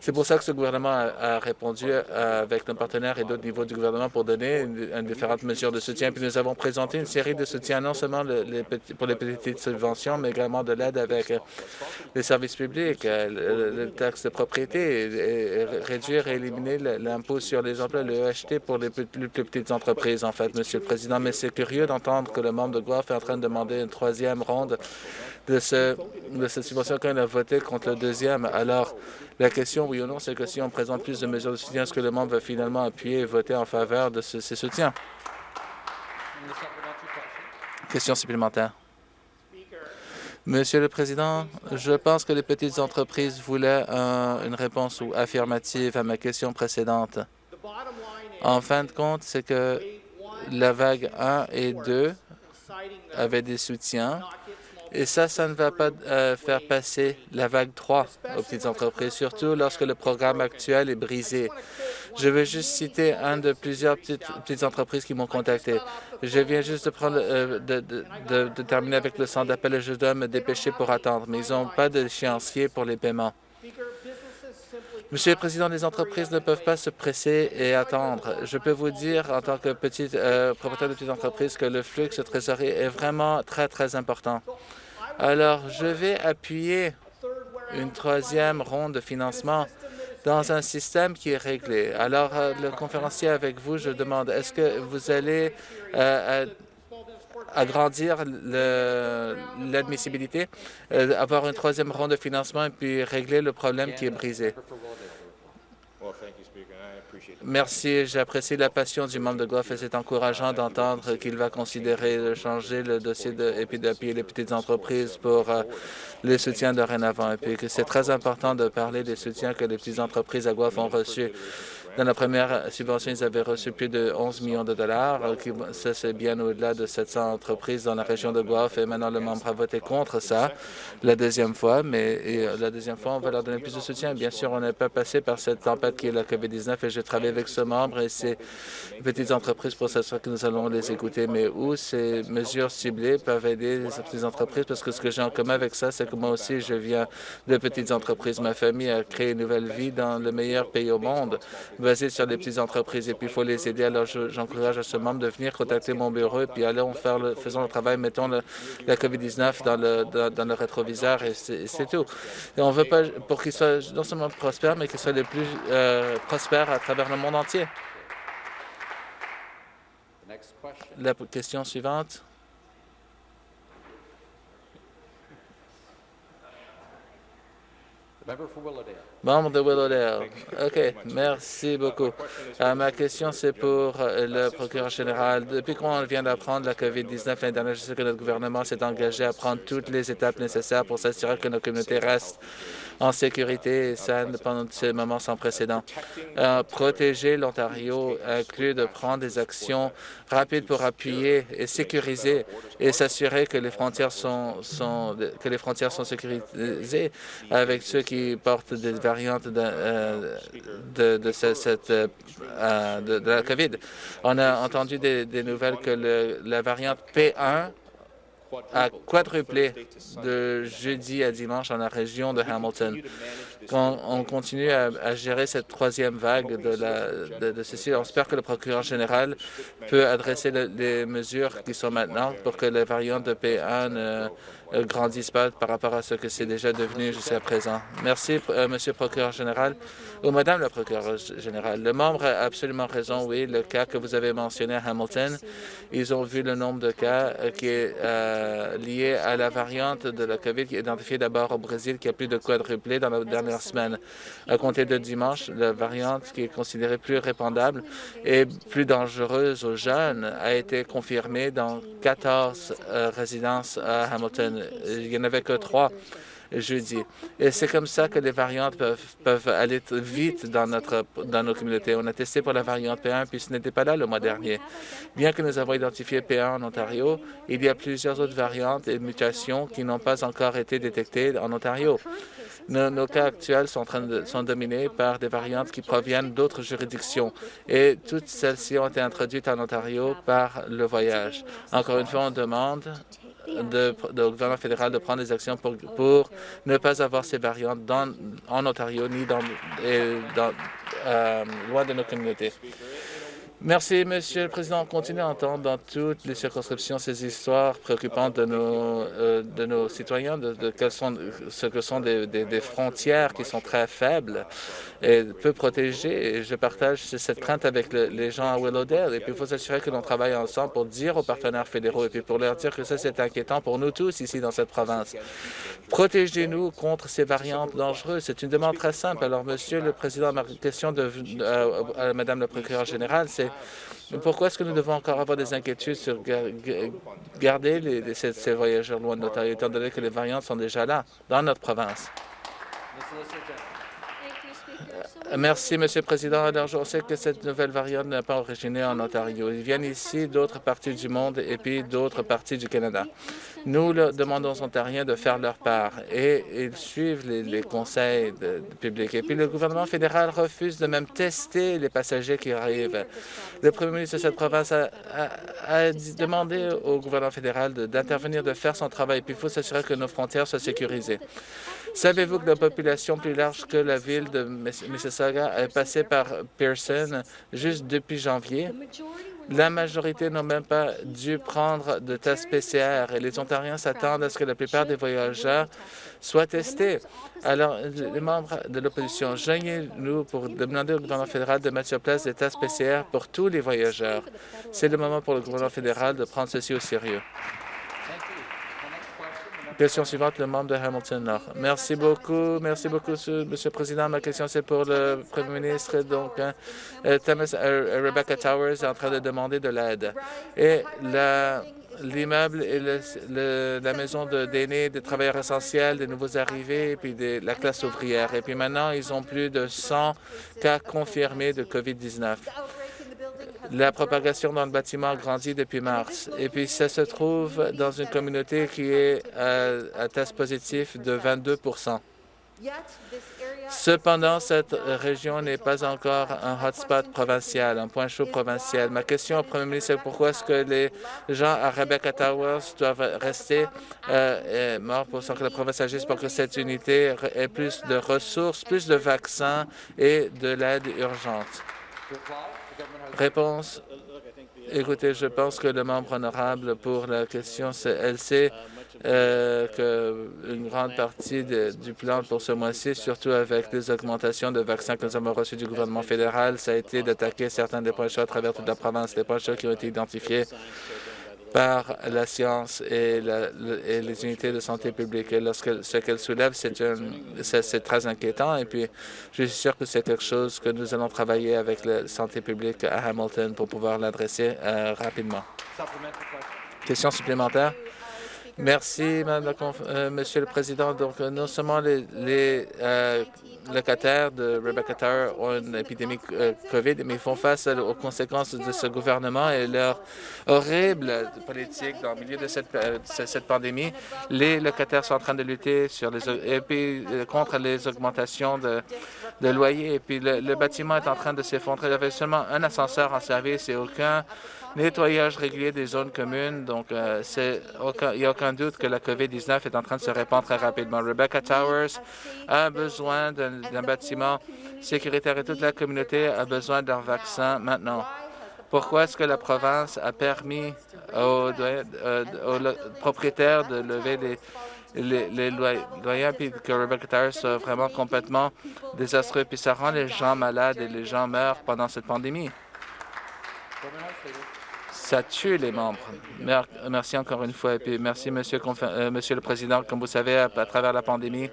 C'est pour ça que ce gouvernement a, répondu euh, avec nos partenaires et d'autres niveaux du gouvernement pour donner différentes mesures de soutien. Puis nous avons présenté une série de soutiens, non seulement pour les petites subventions, mais également de l'aide avec euh, les services publics, euh, le, taxe de propriété, réduire et éliminer l'impôt sur les emplois, le EHT pour les plus petites entreprises en fait, Monsieur le Président, mais c'est curieux d'entendre que le membre de Guelph est en train de demander une troisième ronde de, ce, de cette subvention quand il a voté contre le deuxième. Alors, la question, oui ou non, c'est que si on présente plus de mesures de soutien, est-ce que le membre va finalement appuyer et voter en faveur de ces soutiens? Question supplémentaire. Monsieur le Président, je pense que les petites entreprises voulaient une réponse affirmative à ma question précédente. En fin de compte, c'est que la vague 1 et 2 avaient des soutiens. Et ça, ça ne va pas euh, faire passer la vague 3 aux petites entreprises, surtout lorsque le programme actuel est brisé. Je vais juste citer un de plusieurs petites, petites entreprises qui m'ont contacté. Je viens juste de, prendre, euh, de, de, terminer avec le centre d'appel et je dois me dépêcher pour attendre, mais ils n'ont pas d'échéancier pour les paiements. Monsieur le Président, les entreprises ne peuvent pas se presser et attendre. Je peux vous dire, en tant que petit euh, propriétaire de petite entreprise, que le flux de trésorerie est vraiment très, très important. Alors, je vais appuyer une troisième ronde de financement dans un système qui est réglé. Alors, euh, le conférencier avec vous, je demande, est-ce que vous allez euh, agrandir l'admissibilité, avoir une troisième ronde de financement et puis régler le problème qui est brisé? Merci, j'apprécie la passion du membre de Goff et c'est encourageant d'entendre qu'il va considérer de changer le dossier de, et les petites entreprises pour euh, les soutiens dorénavant. Et puis c'est très important de parler des soutiens que les petites entreprises à Goff ont reçus. Dans la première subvention, ils avaient reçu plus de 11 millions de dollars. Ça, c'est bien au-delà de 700 entreprises dans la région de Guelph. Et maintenant, le membre a voté contre ça la deuxième fois. Mais euh, la deuxième fois, on va leur donner plus de soutien. Bien sûr, on n'est pas passé par cette tempête qui est la COVID-19 et je travaille avec ce membre et ces petites entreprises pour s'assurer que nous allons les écouter. Mais où ces mesures ciblées peuvent aider les petites entreprises? Parce que ce que j'ai en commun avec ça, c'est que moi aussi, je viens de petites entreprises. Ma famille a créé une nouvelle vie dans le meilleur pays au monde basé sur les petites entreprises et puis il faut les aider. Alors, j'encourage à ce membre de venir contacter mon bureau et puis allons faire le, faisons le travail, mettons la COVID-19 dans le, dans, le rétroviseur et c'est tout. Et on veut pas, pour qu'ils soient non seulement prospères, mais qu'ils soient les plus euh, prospères à travers le monde entier. La question suivante. Membre de Willowdale. OK, merci beaucoup. Euh, ma question, c'est pour euh, le procureur général. Depuis qu'on vient d'apprendre la COVID-19 l'année dernière, je sais que notre gouvernement s'est engagé à prendre toutes les étapes nécessaires pour s'assurer que nos communautés restent en sécurité saine pendant ces moments sans précédent. Euh, protéger l'Ontario inclut de prendre des actions rapides pour appuyer et sécuriser et s'assurer que les frontières sont, sont, que les frontières sont sécurisées avec ceux qui portent des variantes de, de, cette, de, la COVID. On a entendu des, nouvelles que la variante P1 a quadruplé de jeudi à dimanche dans la région de Hamilton. Quand on continue à, gérer cette troisième vague de, ceci, on espère que le procureur général peut adresser les mesures qui sont maintenant pour que les variantes de P1 ne grandissent pas par rapport à ce que c'est déjà devenu jusqu'à présent. Merci, euh, Monsieur le procureur général ou Madame la procureure générale. Le membre a absolument raison, oui, le cas que vous avez mentionné à Hamilton, ils ont vu le nombre de cas euh, qui est euh, lié à la variante de la COVID qui est identifiée d'abord au Brésil, qui a plus de quadruplé dans la dernière semaine. À compter de dimanche, la variante qui est considérée plus répandable et plus dangereuse aux jeunes a été confirmée dans 14 résidences à Hamilton. Il n'y en avait que trois jeudi. Et c'est comme ça que les variantes peuvent, peuvent aller vite dans, notre, dans nos communautés. On a testé pour la variante P1, puis ce n'était pas là le mois dernier. Bien que nous avons identifié P1 en Ontario, il y a plusieurs autres variantes et mutations qui n'ont pas encore été détectées en Ontario. Nos, cas actuels sont, sont dominés par des variantes qui proviennent d'autres juridictions et toutes celles-ci ont été introduites en Ontario par le voyage. Encore une fois, on demande de, au gouvernement fédéral de prendre des actions pour, ne pas avoir ces variantes dans, en Ontario ni dans, dans euh, loin de nos communautés. Merci, Monsieur le Président. On continue à entendre dans toutes les circonscriptions ces histoires préoccupantes de nos, euh, de nos citoyens, de, de sont, ce que sont des, des, frontières qui sont très faibles et peu protégées. Et je partage cette crainte avec les gens à Willowdale. Et puis, il faut s'assurer que l'on travaille ensemble pour dire aux partenaires fédéraux et puis pour leur dire que ça, c'est inquiétant pour nous tous ici dans cette province. Protégez-nous contre ces variantes dangereuses. C'est une demande très simple. Alors, Monsieur le Président, ma question de, euh, à Madame la procureure générale, c'est pourquoi est-ce que nous devons encore avoir des inquiétudes sur garder ces, voyageurs loin de l'Ontario, étant donné que les variantes sont déjà là, dans notre province? Merci, Monsieur le Président. Alors, je sais que cette nouvelle variante n'est pas originée en Ontario. Ils viennent ici d'autres parties du monde et puis d'autres parties du Canada. Nous demandons aux Ontariens de faire leur part et ils suivent les, conseils publics. Et puis, le gouvernement fédéral refuse de même tester les passagers qui arrivent. Le premier ministre de cette province a demandé au gouvernement fédéral d'intervenir, de, faire son travail. Et puis, il faut s'assurer que nos frontières soient sécurisées. Savez-vous que la population plus large que la ville de Mississauga est passée par Pearson juste depuis janvier? La majorité n'ont même pas dû prendre de tests PCR et les Ontariens s'attendent à ce que la plupart des voyageurs soient testés. Alors, les membres de l'opposition, joignez-nous pour demander au gouvernement fédéral de mettre sur place des tests PCR pour tous les voyageurs. C'est le moment pour le gouvernement fédéral de prendre ceci au sérieux. Question suivante, le membre de Hamilton Nord. Merci beaucoup. Merci beaucoup, Monsieur le Président. Ma question, c'est pour le Premier ministre. Donc, hein, euh, Thomas, euh, Rebecca Towers est en train de demander de l'aide. Et l'immeuble et la maison d'aînés, des travailleurs essentiels, des nouveaux arrivés, et puis de la classe ouvrière. Et puis maintenant, ils ont plus de 100 cas confirmés de COVID-19 la propagation dans le bâtiment grandit depuis mars. Et puis, ça se trouve dans une communauté qui est à, test positif de 22% Cependant, cette région n'est pas encore un hotspot provincial, un point chaud provincial. Ma question au Premier ministre est pourquoi est-ce que les gens à Rebecca Towers doivent rester euh, morts pour que la province? Agisse pour que cette unité ait plus de ressources, plus de vaccins et de l'aide urgente? Réponse. Écoutez, je pense que le membre honorable pour la question, elle sait euh, qu'une grande partie du plan pour ce mois-ci, surtout avec les augmentations de vaccins que nous avons reçus du gouvernement fédéral, ça a été d'attaquer certains des points à travers toute la province, des points qui ont été identifiés par la science et, les unités de santé publique. Et lorsque ce qu'elle soulève, c'est très inquiétant. Et puis, je suis sûr que c'est quelque chose que nous allons travailler avec la santé publique à Hamilton pour pouvoir l'adresser euh, rapidement. Question supplémentaire? Merci, Madame euh, Monsieur le Président. Donc, euh, non seulement les, euh, locataires de Rebecca Tower ont une épidémie COVID, mais ils font face aux conséquences de ce gouvernement et leur horrible politique dans le milieu de cette, cette pandémie. Les locataires sont en train de lutter sur les, et puis, contre les augmentations de, loyers. Et puis, le bâtiment est en train de s'effondrer. Il y avait seulement un ascenseur en service et aucun nettoyage régulier des zones communes. Donc, euh, il n'y a aucun doute que la COVID-19 est en train de se répandre très rapidement. Rebecca Towers a besoin d'un bâtiment sécuritaire et toute la communauté a besoin d'un vaccin maintenant. Pourquoi est-ce que la province a permis aux, euh, propriétaires de lever les, les, loyers, puis que Rebecca Towers soit vraiment complètement désastreux, puis ça rend les gens malades et les gens meurent pendant cette pandémie? Ça tue les membres. Merci encore une fois. Et puis merci, Monsieur, euh, Monsieur le Président. Comme vous savez, à, travers la pandémie,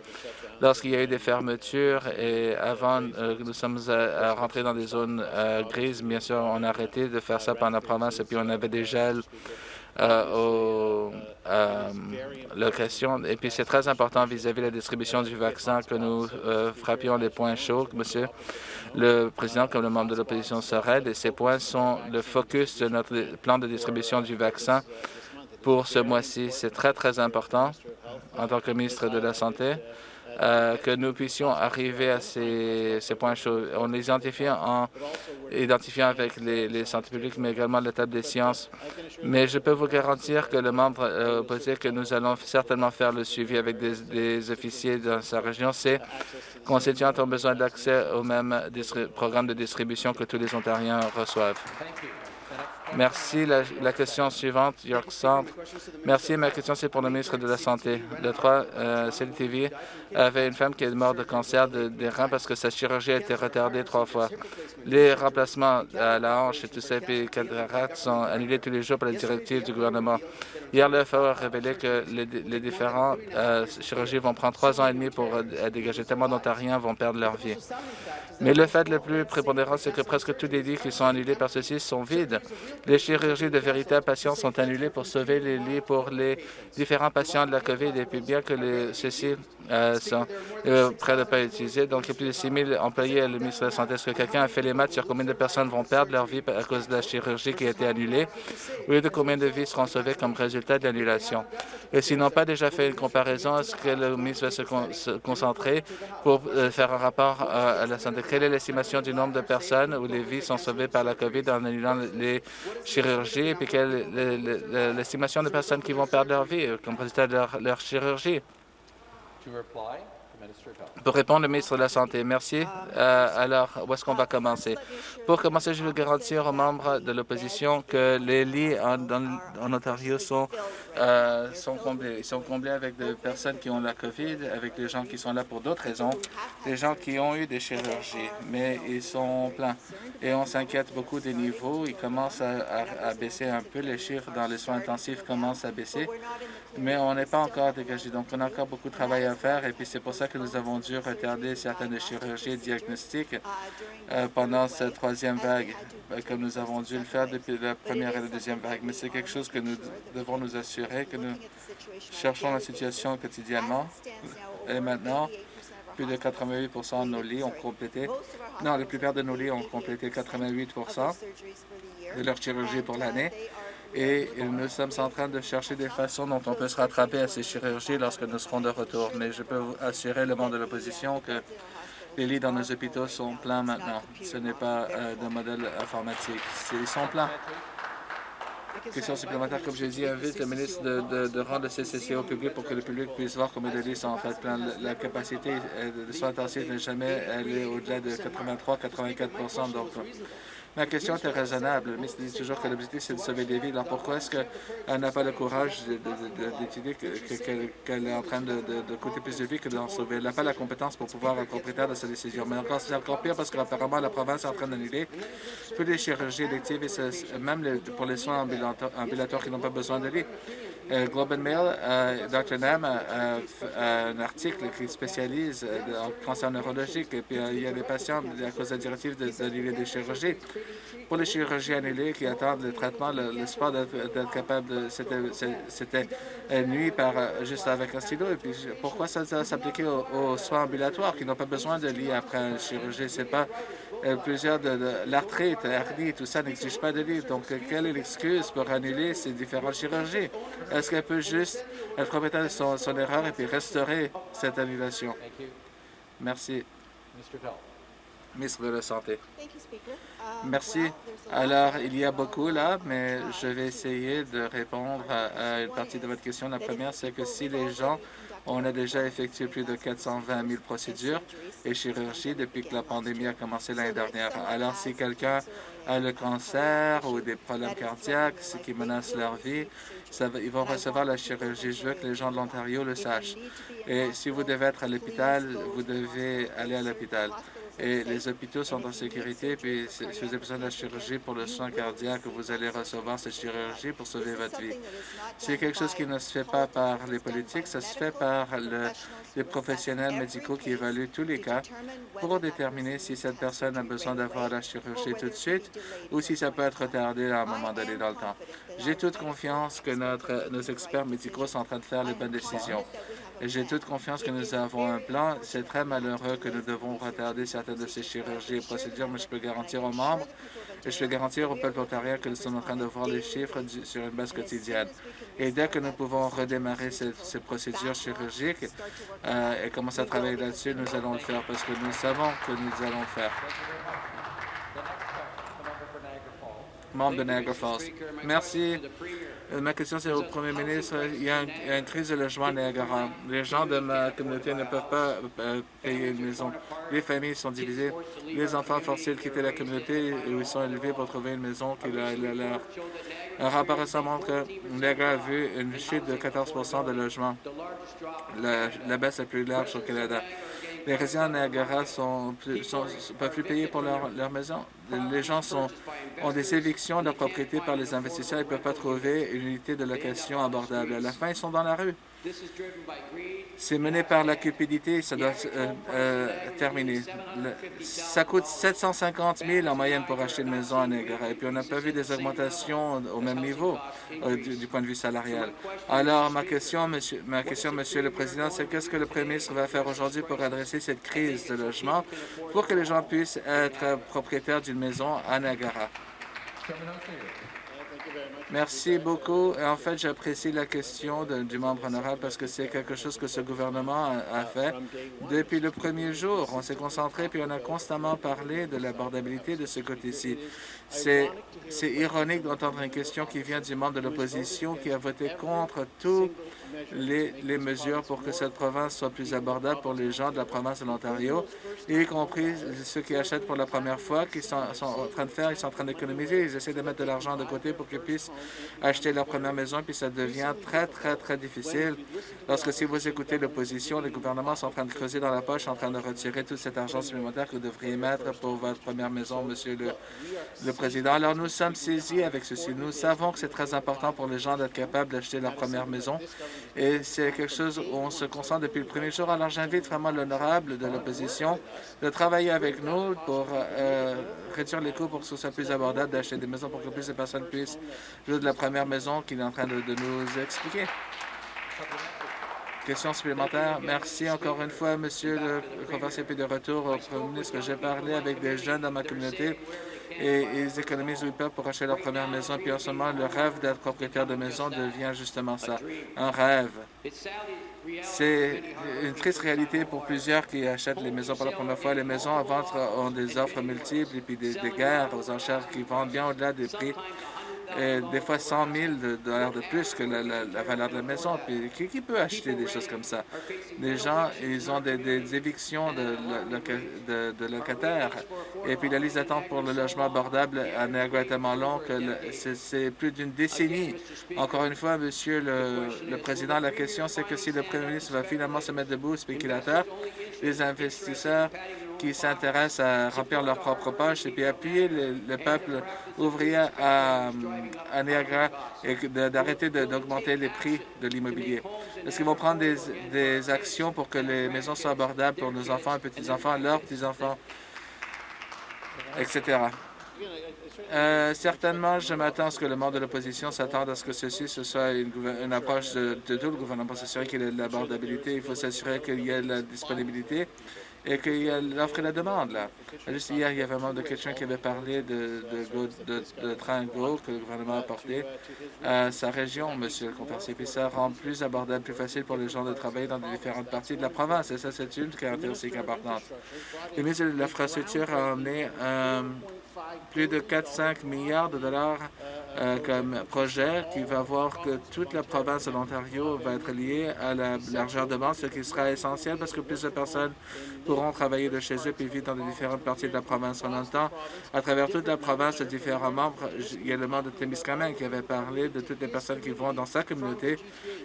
lorsqu'il y a eu des fermetures et avant euh, nous sommes à, rentrer dans des zones euh, grises, bien sûr, on a arrêté de faire ça pendant la province et puis on avait des gels aux locations. Et puis c'est très important vis-à-vis de la distribution du vaccin que nous frappions les points chauds, monsieur le président comme le membre de l'opposition s'arrête et ces points sont le focus de notre plan de distribution du vaccin pour ce mois-ci. C'est très, très important en tant que ministre de la Santé. Euh, que nous puissions arriver à ces, points chauds. On les identifie en identifiant avec les, les santé publiques, mais également la table des sciences. Mais je peux vous garantir que le membre euh, opposé que nous allons certainement faire le suivi avec des, officiers dans sa région, c'est constituants ont besoin d'accès au même programme de distribution que tous les Ontariens reçoivent. Merci. La, question suivante, York Centre. Merci. Ma question, c'est pour le ministre de la Santé. Le 3, euh, CLTV avait une femme qui est morte de cancer des reins parce que sa chirurgie a été retardée trois fois. Les remplacements à la hanche et tout ça, et cataractes sont annulés tous les jours par les directives du gouvernement. Hier, le FAO a révélé que les, différentes euh, chirurgies vont prendre trois ans et demi pour euh, dégager. Tellement d'Ontariens vont perdre leur vie. Mais le fait le plus prépondérant, c'est que presque tous les lits qui sont annulés par ceci sont vides. Les chirurgies de véritables patients sont annulées pour sauver les lits pour les différents patients de la COVID. Et puis bien que ceux-ci euh, sont euh, près de ne pas utiliser, donc il y a plus de 6 000 employés à le de la Santé. Est-ce que quelqu'un a fait les maths sur combien de personnes vont perdre leur vie à cause de la chirurgie qui a été annulée, ou de combien de vies seront sauvées comme résultat de l'annulation? Et s'ils n'ont pas déjà fait une comparaison, est-ce que le ministre va se, concentrer pour euh, faire un rapport à la santé? Quelle est l'estimation du nombre de personnes où les vies sont sauvées par la COVID en annulant les chirurgies? Et puis quelle est l'estimation de personnes qui vont perdre leur vie euh, comme résultat de leur, chirurgie? to reply. Pour répondre, le ministre de la Santé, merci. Euh, alors, où est-ce qu'on va commencer? Pour commencer, je veux garantir aux membres de l'opposition que les lits en, Ontario sont, euh, sont comblés. Ils sont comblés avec des personnes qui ont la COVID, avec des gens qui sont là pour d'autres raisons, des gens qui ont eu des chirurgies, mais ils sont pleins. Et on s'inquiète beaucoup des niveaux. Ils commencent à, baisser un peu. Les chiffres dans les soins intensifs commencent à baisser, mais on n'est pas encore dégagé. Donc, on a encore beaucoup de travail à faire. Et puis, c'est pour ça que nous avons dû retarder certaines chirurgies diagnostiques euh, pendant cette troisième vague, euh, comme nous avons dû le faire depuis la première et la deuxième vague. Mais c'est quelque chose que nous devons nous assurer, que nous cherchons la situation quotidiennement. Et maintenant, plus de 88% de nos lits ont complété, non, la plupart de nos lits ont complété 88% de leur chirurgie pour l'année. Et nous sommes en train de chercher des façons dont on peut se rattraper à ces chirurgies lorsque nous serons de retour. Mais je peux vous assurer le monde de l'opposition que les lits dans nos hôpitaux sont pleins maintenant. Ce n'est pas euh, de modèle informatique. Ils sont pleins. Question supplémentaire, comme j'ai dit, invite le ministre de, rendre le CCC au public pour que le public puisse voir combien de lits sont en fait pleins. La, capacité de soins intensifs n'est jamais allée au-delà de 83-84 Donc, Ma question était raisonnable. Le ministre dit toujours que l'objectif, c'est de sauver des vies. Alors pourquoi est-ce qu'elle n'a pas le courage d'étudier qu'elle est en train de, coûter plus de vies que d'en sauver? Elle n'a pas la compétence pour pouvoir être propriétaire de sa décision. Mais encore, c'est encore pire parce qu'apparemment, la province est en train d'annuler toutes les chirurgies électives et même pour les soins ambulatoires qui n'ont pas besoin de. Euh, Globe and Mail, euh, Dr. Nam a, un article qui spécialise en cancer neurologique et puis il y a des patients à cause de la directive d'annuler des chirurgies. Pour les chirurgiens annulés qui attendent le traitement, l'espoir d'être capable, c'était nuit par juste avec un stylo. Et puis pourquoi ça, s'appliquer aux, aux, soins ambulatoires qui n'ont pas besoin de lit après une chirurgie? C'est pas euh, plusieurs de, l'arthrite, l'arthrite, tout ça n'exige pas de lit. Donc, quelle est l'excuse pour annuler ces différentes chirurgies? Est-ce qu'elle peut juste être propriétaire de son, son, erreur et puis restaurer cette annulation? Merci. Ministre de la Santé. Merci. Alors, il y a beaucoup là, mais je vais essayer de répondre à une partie de votre question. La première, c'est que si les gens on a déjà effectué plus de 420 000 procédures et chirurgies depuis que la pandémie a commencé l'année dernière. Alors, si quelqu'un a le cancer ou des problèmes cardiaques, ce qui menace leur vie, ils vont recevoir la chirurgie. Je veux que les gens de l'Ontario le sachent. Et si vous devez être à l'hôpital, vous devez aller à l'hôpital et les hôpitaux sont en sécurité. Puis si vous avez besoin de la chirurgie pour le soin cardiaque, vous allez recevoir cette chirurgie pour sauver votre vie. C'est quelque chose qui ne se fait pas par les politiques, ça se fait par les professionnels médicaux qui évaluent tous les cas pour déterminer si cette personne a besoin d'avoir la chirurgie tout de suite ou si ça peut être retardé à un moment donné dans le temps. J'ai toute confiance que nos experts médicaux sont en train de faire les bonnes décisions. J'ai toute confiance que nous avons un plan. C'est très malheureux que nous devons retarder certaines de ces chirurgies et procédures, mais je peux garantir aux membres et je peux garantir au peuple ontarien que nous sommes en train de voir les chiffres sur une base quotidienne. Et dès que nous pouvons redémarrer ces, procédures chirurgiques euh, et commencer à travailler là-dessus, nous allons le faire parce que nous savons que nous allons le faire. Membre de Niagara Falls. Merci. Euh, ma question, c'est au premier ministre. Il y, a une, crise de logement à Niagara. Les gens de ma communauté ne peuvent pas euh, payer une maison. Les familles sont divisées. Les enfants forcés de quitter la communauté où ils sont élevés pour trouver une maison qui leur. leur. Un rapport récent montre que Niagara a vu une chute de 14% de logements, la, la baisse la plus large au Canada les résidents de Niagara sont, sont, peuvent plus payer pour leur, leur maison. Les gens sont, ont des évictions de propriété par les investisseurs. Ils ne peuvent pas trouver une unité de location abordable. À la fin, ils sont dans la rue. C'est mené par la cupidité, ça doit euh, euh, terminer. ça coûte 750 000 en moyenne pour acheter une maison à Niagara. Et puis, on n'a pas vu des augmentations au même niveau euh, du, point de vue salarial. Alors, ma question, monsieur, ma question, monsieur le Président, c'est qu'est-ce que le Premier ministre va faire aujourd'hui pour adresser cette crise de logement pour que les gens puissent être propriétaires d'une maison à Niagara? Merci beaucoup. En fait, j'apprécie la question du membre honorable parce que c'est quelque chose que ce gouvernement a, fait depuis le premier jour. On s'est concentré puis on a constamment parlé de l'abordabilité de ce côté-ci. C'est ironique d'entendre une question qui vient du membre de l'opposition qui a voté contre tout les, mesures pour que cette province soit plus abordable pour les gens de la province de l'Ontario, y compris ceux qui achètent pour la première fois, qui sont, en train de faire, ils sont en train d'économiser, ils essaient de mettre de l'argent de côté pour qu'ils puissent acheter leur première maison, puis ça devient très, très, très difficile. Lorsque si vous écoutez l'opposition, les gouvernements sont en train de creuser dans la poche, en train de retirer tout cet argent supplémentaire que vous devriez mettre pour votre première maison, Monsieur le, le Président. Alors, nous sommes saisis avec ceci. Nous savons que c'est très important pour les gens d'être capables d'acheter leur première maison et c'est quelque chose où on se concentre depuis le premier jour. Alors j'invite vraiment l'honorable de l'opposition de travailler avec nous pour euh, réduire les coûts pour que ce soit plus abordable d'acheter des maisons pour que plus de personnes puissent jouer de la première maison qu'il est en train de, nous expliquer. Question supplémentaire. Merci encore une fois, Monsieur le conversier de retour au Premier ministre. J'ai parlé avec des jeunes dans ma communauté et ils économisent le pour acheter leur première maison. Puis en ce moment, le rêve d'être propriétaire de maison devient justement ça, un rêve. C'est une triste réalité pour plusieurs qui achètent les maisons pour la première fois. Les maisons à vendre ont des offres multiples et puis des, des guerres aux enchères qui vendent bien au-delà des prix des fois 100 000 dollars de plus que la, valeur de la maison. Puis qui, peut acheter des choses comme ça? Les gens, ils ont des, évictions de, locataires. Et puis la liste d'attente pour le logement abordable à Niagara tellement longue que c'est plus d'une décennie. Encore une fois, Monsieur le, Président, la question, c'est que si le Premier ministre va finalement se mettre debout, spéculateur, les investisseurs qui s'intéressent à remplir leur propre poche et puis appuyer le, peuple ouvrier à, Niagara et d'arrêter d'augmenter les prix de l'immobilier. Est-ce qu'ils vont prendre des, actions pour que les maisons soient abordables pour nos enfants et petits-enfants, leurs petits-enfants, etc. Euh, certainement, je m'attends à ce que le membre de l'opposition s'attende à ce que ceci ce soit une, approche de, tout le gouvernement pour s'assurer qu'il y ait de l'abordabilité. Il faut s'assurer qu'il y ait de la disponibilité et qu'il y a l'offre et la demande. Là. Juste hier, il y avait un de quelqu'un qui avait parlé de, de, de, train Go que le gouvernement a apporté à sa région, Monsieur le comparse. Puis ça rend plus abordable, plus facile pour les gens de travailler dans différentes parties de la province. Et ça, c'est une caractéristique importante. Le ministre de l'Infrastructure a emmené euh, plus de 4-5 milliards de dollars euh, comme projet qui va voir que toute la province de l'Ontario va être liée à la largeur de bande, ce qui sera essentiel parce que plus de personnes pourront travailler de chez eux puis vivre dans les différentes parties de la province. En même temps, à travers toute la province, différents membres, il y a le membre de Témiscamingue qui avait parlé de toutes les personnes qui vont dans sa communauté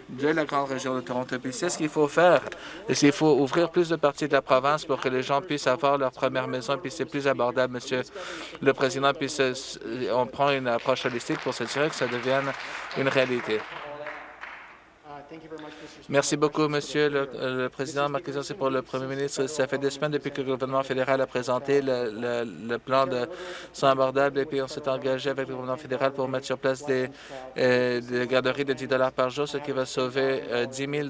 de la grande région de Toronto. Puis c'est ce qu'il faut faire. Et il faut ouvrir plus de parties de la province pour que les gens puissent avoir leur première maison, puis c'est plus abordable, Monsieur le Président, puis on prend une approche holistique pour s'assurer que ça devienne une réalité. Merci beaucoup, Monsieur le, Président. Ma question, c'est pour le Premier ministre. Ça fait des semaines depuis que le gouvernement fédéral a présenté le, plan de soins abordables et puis on s'est engagé avec le gouvernement fédéral pour mettre sur place des, euh, garderies de 10 par jour, ce qui va sauver 10 euh, 000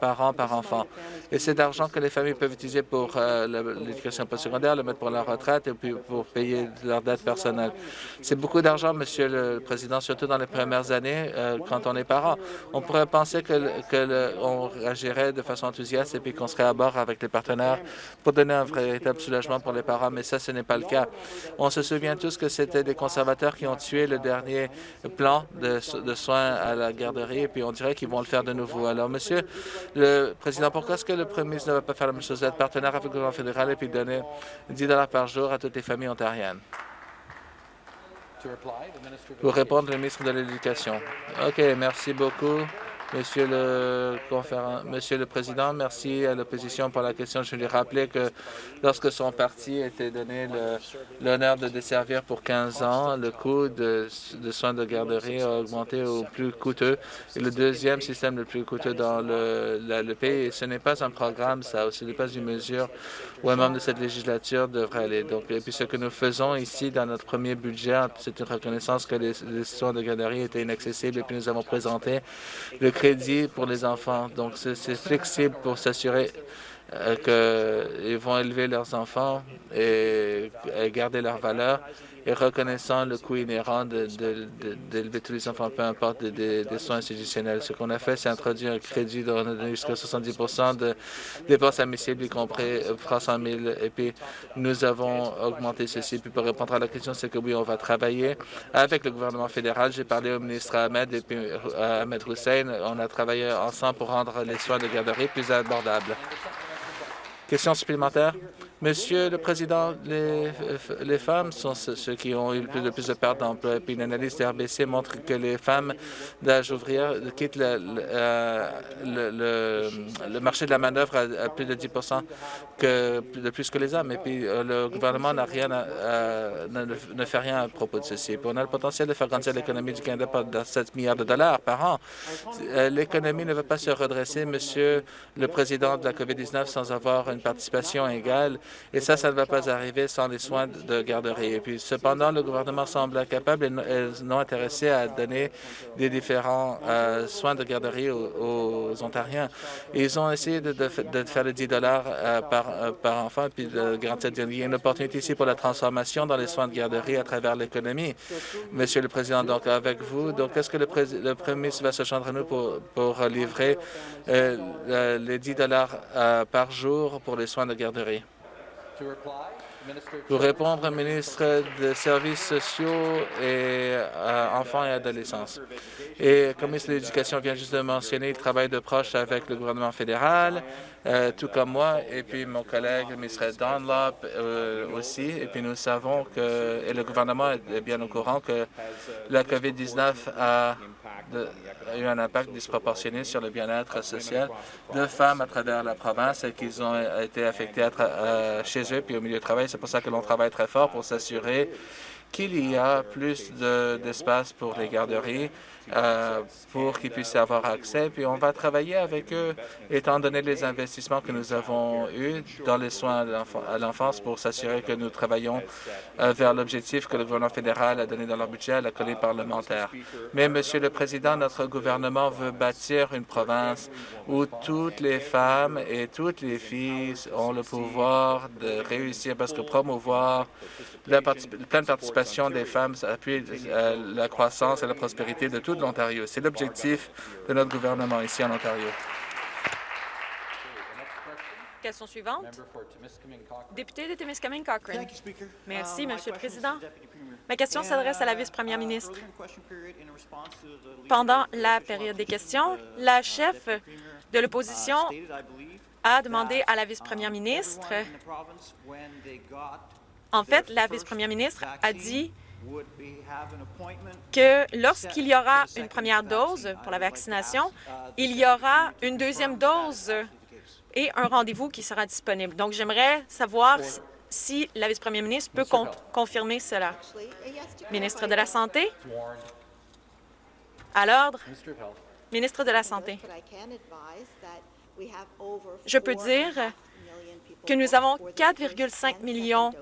par an par enfant. Et c'est d'argent que les familles peuvent utiliser pour euh, l'éducation postsecondaire, le mettre pour leur retraite et puis pour payer leurs dettes personnelles. C'est beaucoup d'argent, Monsieur le Président, surtout dans les premières années quand on est parent. On pourrait penser que qu'on agirait de façon enthousiaste et puis qu'on serait à bord avec les partenaires pour donner un véritable soulagement pour les parents, mais ça, ce n'est pas le cas. On se souvient tous que c'était des conservateurs qui ont tué le dernier plan de, soins à la garderie et puis on dirait qu'ils vont le faire de nouveau. Alors, Monsieur le Président, pourquoi est-ce que le Premier ministre ne va pas faire la même chose, être partenaire avec le gouvernement fédéral et puis donner 10 par jour à toutes les familles ontariennes? Pour répondre, le ministre de l'Éducation. OK, merci beaucoup. Monsieur le, Monsieur le Président, merci à l'opposition pour la question. Je lui rappeler que lorsque son parti était donné l'honneur de desservir pour 15 ans, le coût de, soins de garderie a augmenté au plus coûteux. Et le deuxième système le plus coûteux dans le, pays. Ce n'est pas un programme, ça. Ce n'est pas une mesure où un membre de cette législature devrait aller. Donc, et puis ce que nous faisons ici dans notre premier budget, c'est une reconnaissance que les, les soins de garderie étaient inaccessibles et puis nous avons présenté le crédit pour les enfants. Donc, c'est flexible pour s'assurer euh, qu'ils vont élever leurs enfants et, garder leur valeur et reconnaissant le coût inhérent d'élever tous les enfants, peu importe des, soins institutionnels. Ce qu'on a fait, c'est introduire un crédit de jusqu'à 70 de dépenses admissibles, y compris 300 000. Et puis, nous avons augmenté ceci. Puis, pour répondre à la question, c'est que oui, on va travailler avec le gouvernement fédéral. J'ai parlé au ministre Ahmed et puis euh, Ahmed Hussein. On a travaillé ensemble pour rendre les soins de garderie plus abordables. Question supplémentaire? Monsieur le Président, les, femmes sont ceux qui ont eu le plus, de pertes d'emploi. Puis une analyse de RBC montre que les femmes d'âge ouvrière quittent le, le, marché de la manœuvre à, plus de 10 que, de plus que les hommes. Et puis euh, le gouvernement n'a rien ne, fait rien à propos de ceci. Puis on a le potentiel de faire grandir l'économie du Canada par 7 milliards de dollars par an. Euh, l'économie ne va pas se redresser, Monsieur le Président de la COVID-19, sans avoir une participation égale et ça, ça ne va pas arriver sans des soins de garderie. Et puis, cependant, le gouvernement semble incapable et non intéressé à donner des différents euh, soins de garderie aux, Ontariens. ils ont essayé de, faire les 10 dollars euh, par, euh, par enfant, puis de garantir il y a une opportunité ici pour la transformation dans les soins de garderie à travers l'économie. Monsieur le Président, donc avec vous, donc est-ce que le, le, Premier ministre va se joindre à nous pour, pour livrer les 10 dollars par jour pour les soins de garderie? Pour répondre, ministre des Services sociaux et euh, enfants et adolescents. Et comme ministre de l'Éducation vient juste de mentionner, il travaille de proche avec le gouvernement fédéral, euh, tout comme moi, et puis mon collègue, le ministre Dunlop euh, aussi. Et puis nous savons que, et le gouvernement est bien au courant que la COVID-19 a a eu un impact disproportionné sur le bien-être social de femmes à travers la province et qu'ils ont été affectés chez eux puis au milieu du travail. C'est pour ça que l'on travaille très fort pour s'assurer qu'il y a plus d'espace pour les garderies euh, pour qu'ils puissent avoir accès. Puis on va travailler avec eux, étant donné les investissements que nous avons eus dans les soins à l'enfance pour s'assurer que nous travaillons euh, vers l'objectif que le gouvernement fédéral a donné dans leur budget à la colline parlementaire. Mais, Monsieur le Président, notre gouvernement veut bâtir une province où toutes les femmes et toutes les filles ont le pouvoir de réussir parce que promouvoir la pleine participation des femmes appuie euh, la croissance et la prospérité de toutes de l'Ontario. C'est l'objectif de notre gouvernement ici en Ontario. Question suivante. Député de Timiskaming Cochrane. Merci, Monsieur le Président. Ma question s'adresse à la vice-première ministre. Pendant la période des questions, la chef de l'opposition a demandé à la vice-première ministre, en fait, la vice-première ministre a dit que lorsqu'il y aura une première dose pour la vaccination, il y aura une deuxième dose et un rendez-vous qui sera disponible. Donc, j'aimerais savoir si la vice-première ministre peut confirmer cela. Ministre de la Santé? À l'ordre. Ministre de la Santé. Je peux dire que nous avons 4,5 millions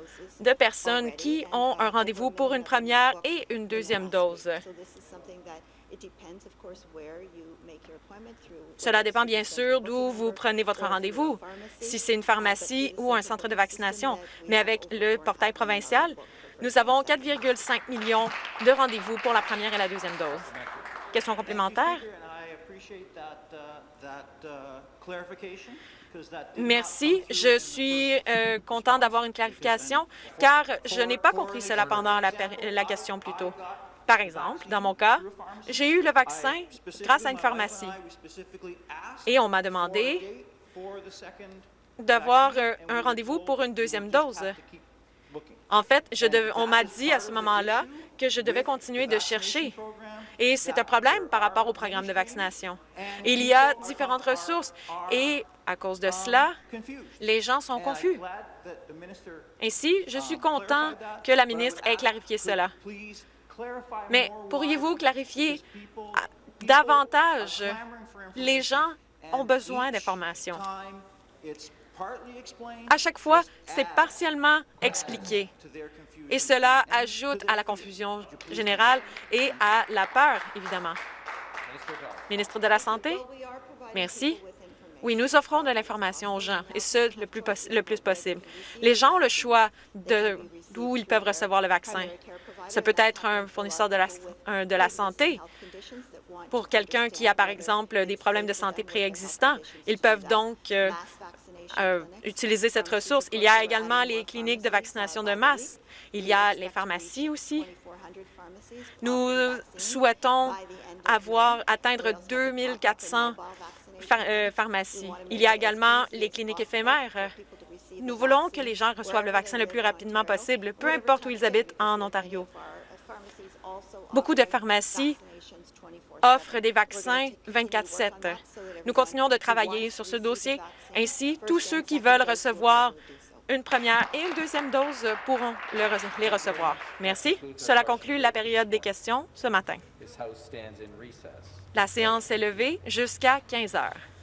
de personnes qui ont un rendez-vous pour une première et une deuxième dose. Cela dépend bien sûr d'où vous prenez votre rendez-vous, si c'est une pharmacie ou un centre de vaccination. Mais avec le portail provincial, nous avons 4,5 millions de rendez-vous pour la première et la deuxième dose. Question complémentaire? Merci. Je suis euh, content d'avoir une clarification, car je n'ai pas compris cela pendant la, question plus tôt. Par exemple, dans mon cas, j'ai eu le vaccin grâce à une pharmacie et on m'a demandé d'avoir euh, un rendez-vous pour une deuxième dose. En fait, on m'a dit à ce moment-là que je devais continuer de chercher et c'est un problème par rapport au programme de vaccination. Il y a différentes ressources et à cause de cela, les gens sont confus. Ainsi, je suis content que la ministre ait clarifié cela. Mais pourriez-vous clarifier davantage? Les gens ont besoin d'informations? À chaque fois, c'est partiellement expliqué et cela ajoute à la confusion générale et à la peur, évidemment. Ministre de la Santé, merci. Oui, nous offrons de l'information aux gens, et ce, le plus, le plus possible. Les gens ont le choix d'où ils peuvent recevoir le vaccin. Ce peut être un fournisseur de la, de la santé. Pour quelqu'un qui a, par exemple, des problèmes de santé préexistants, ils peuvent donc euh, euh, utiliser cette ressource. Il y a également les cliniques de vaccination de masse. Il y a les pharmacies aussi. Nous souhaitons avoir atteindre 2400 euh, pharmacies. Il y a également les cliniques éphémères. Nous voulons que les gens reçoivent le vaccin le plus rapidement possible, peu importe où ils habitent en Ontario. Beaucoup de pharmacies offrent des vaccins 24-7. Nous continuons de travailler sur ce dossier. Ainsi, tous ceux qui veulent recevoir une première et une deuxième dose pourront les recevoir. Merci. Cela conclut la période des questions ce matin. La séance est levée jusqu'à 15 heures.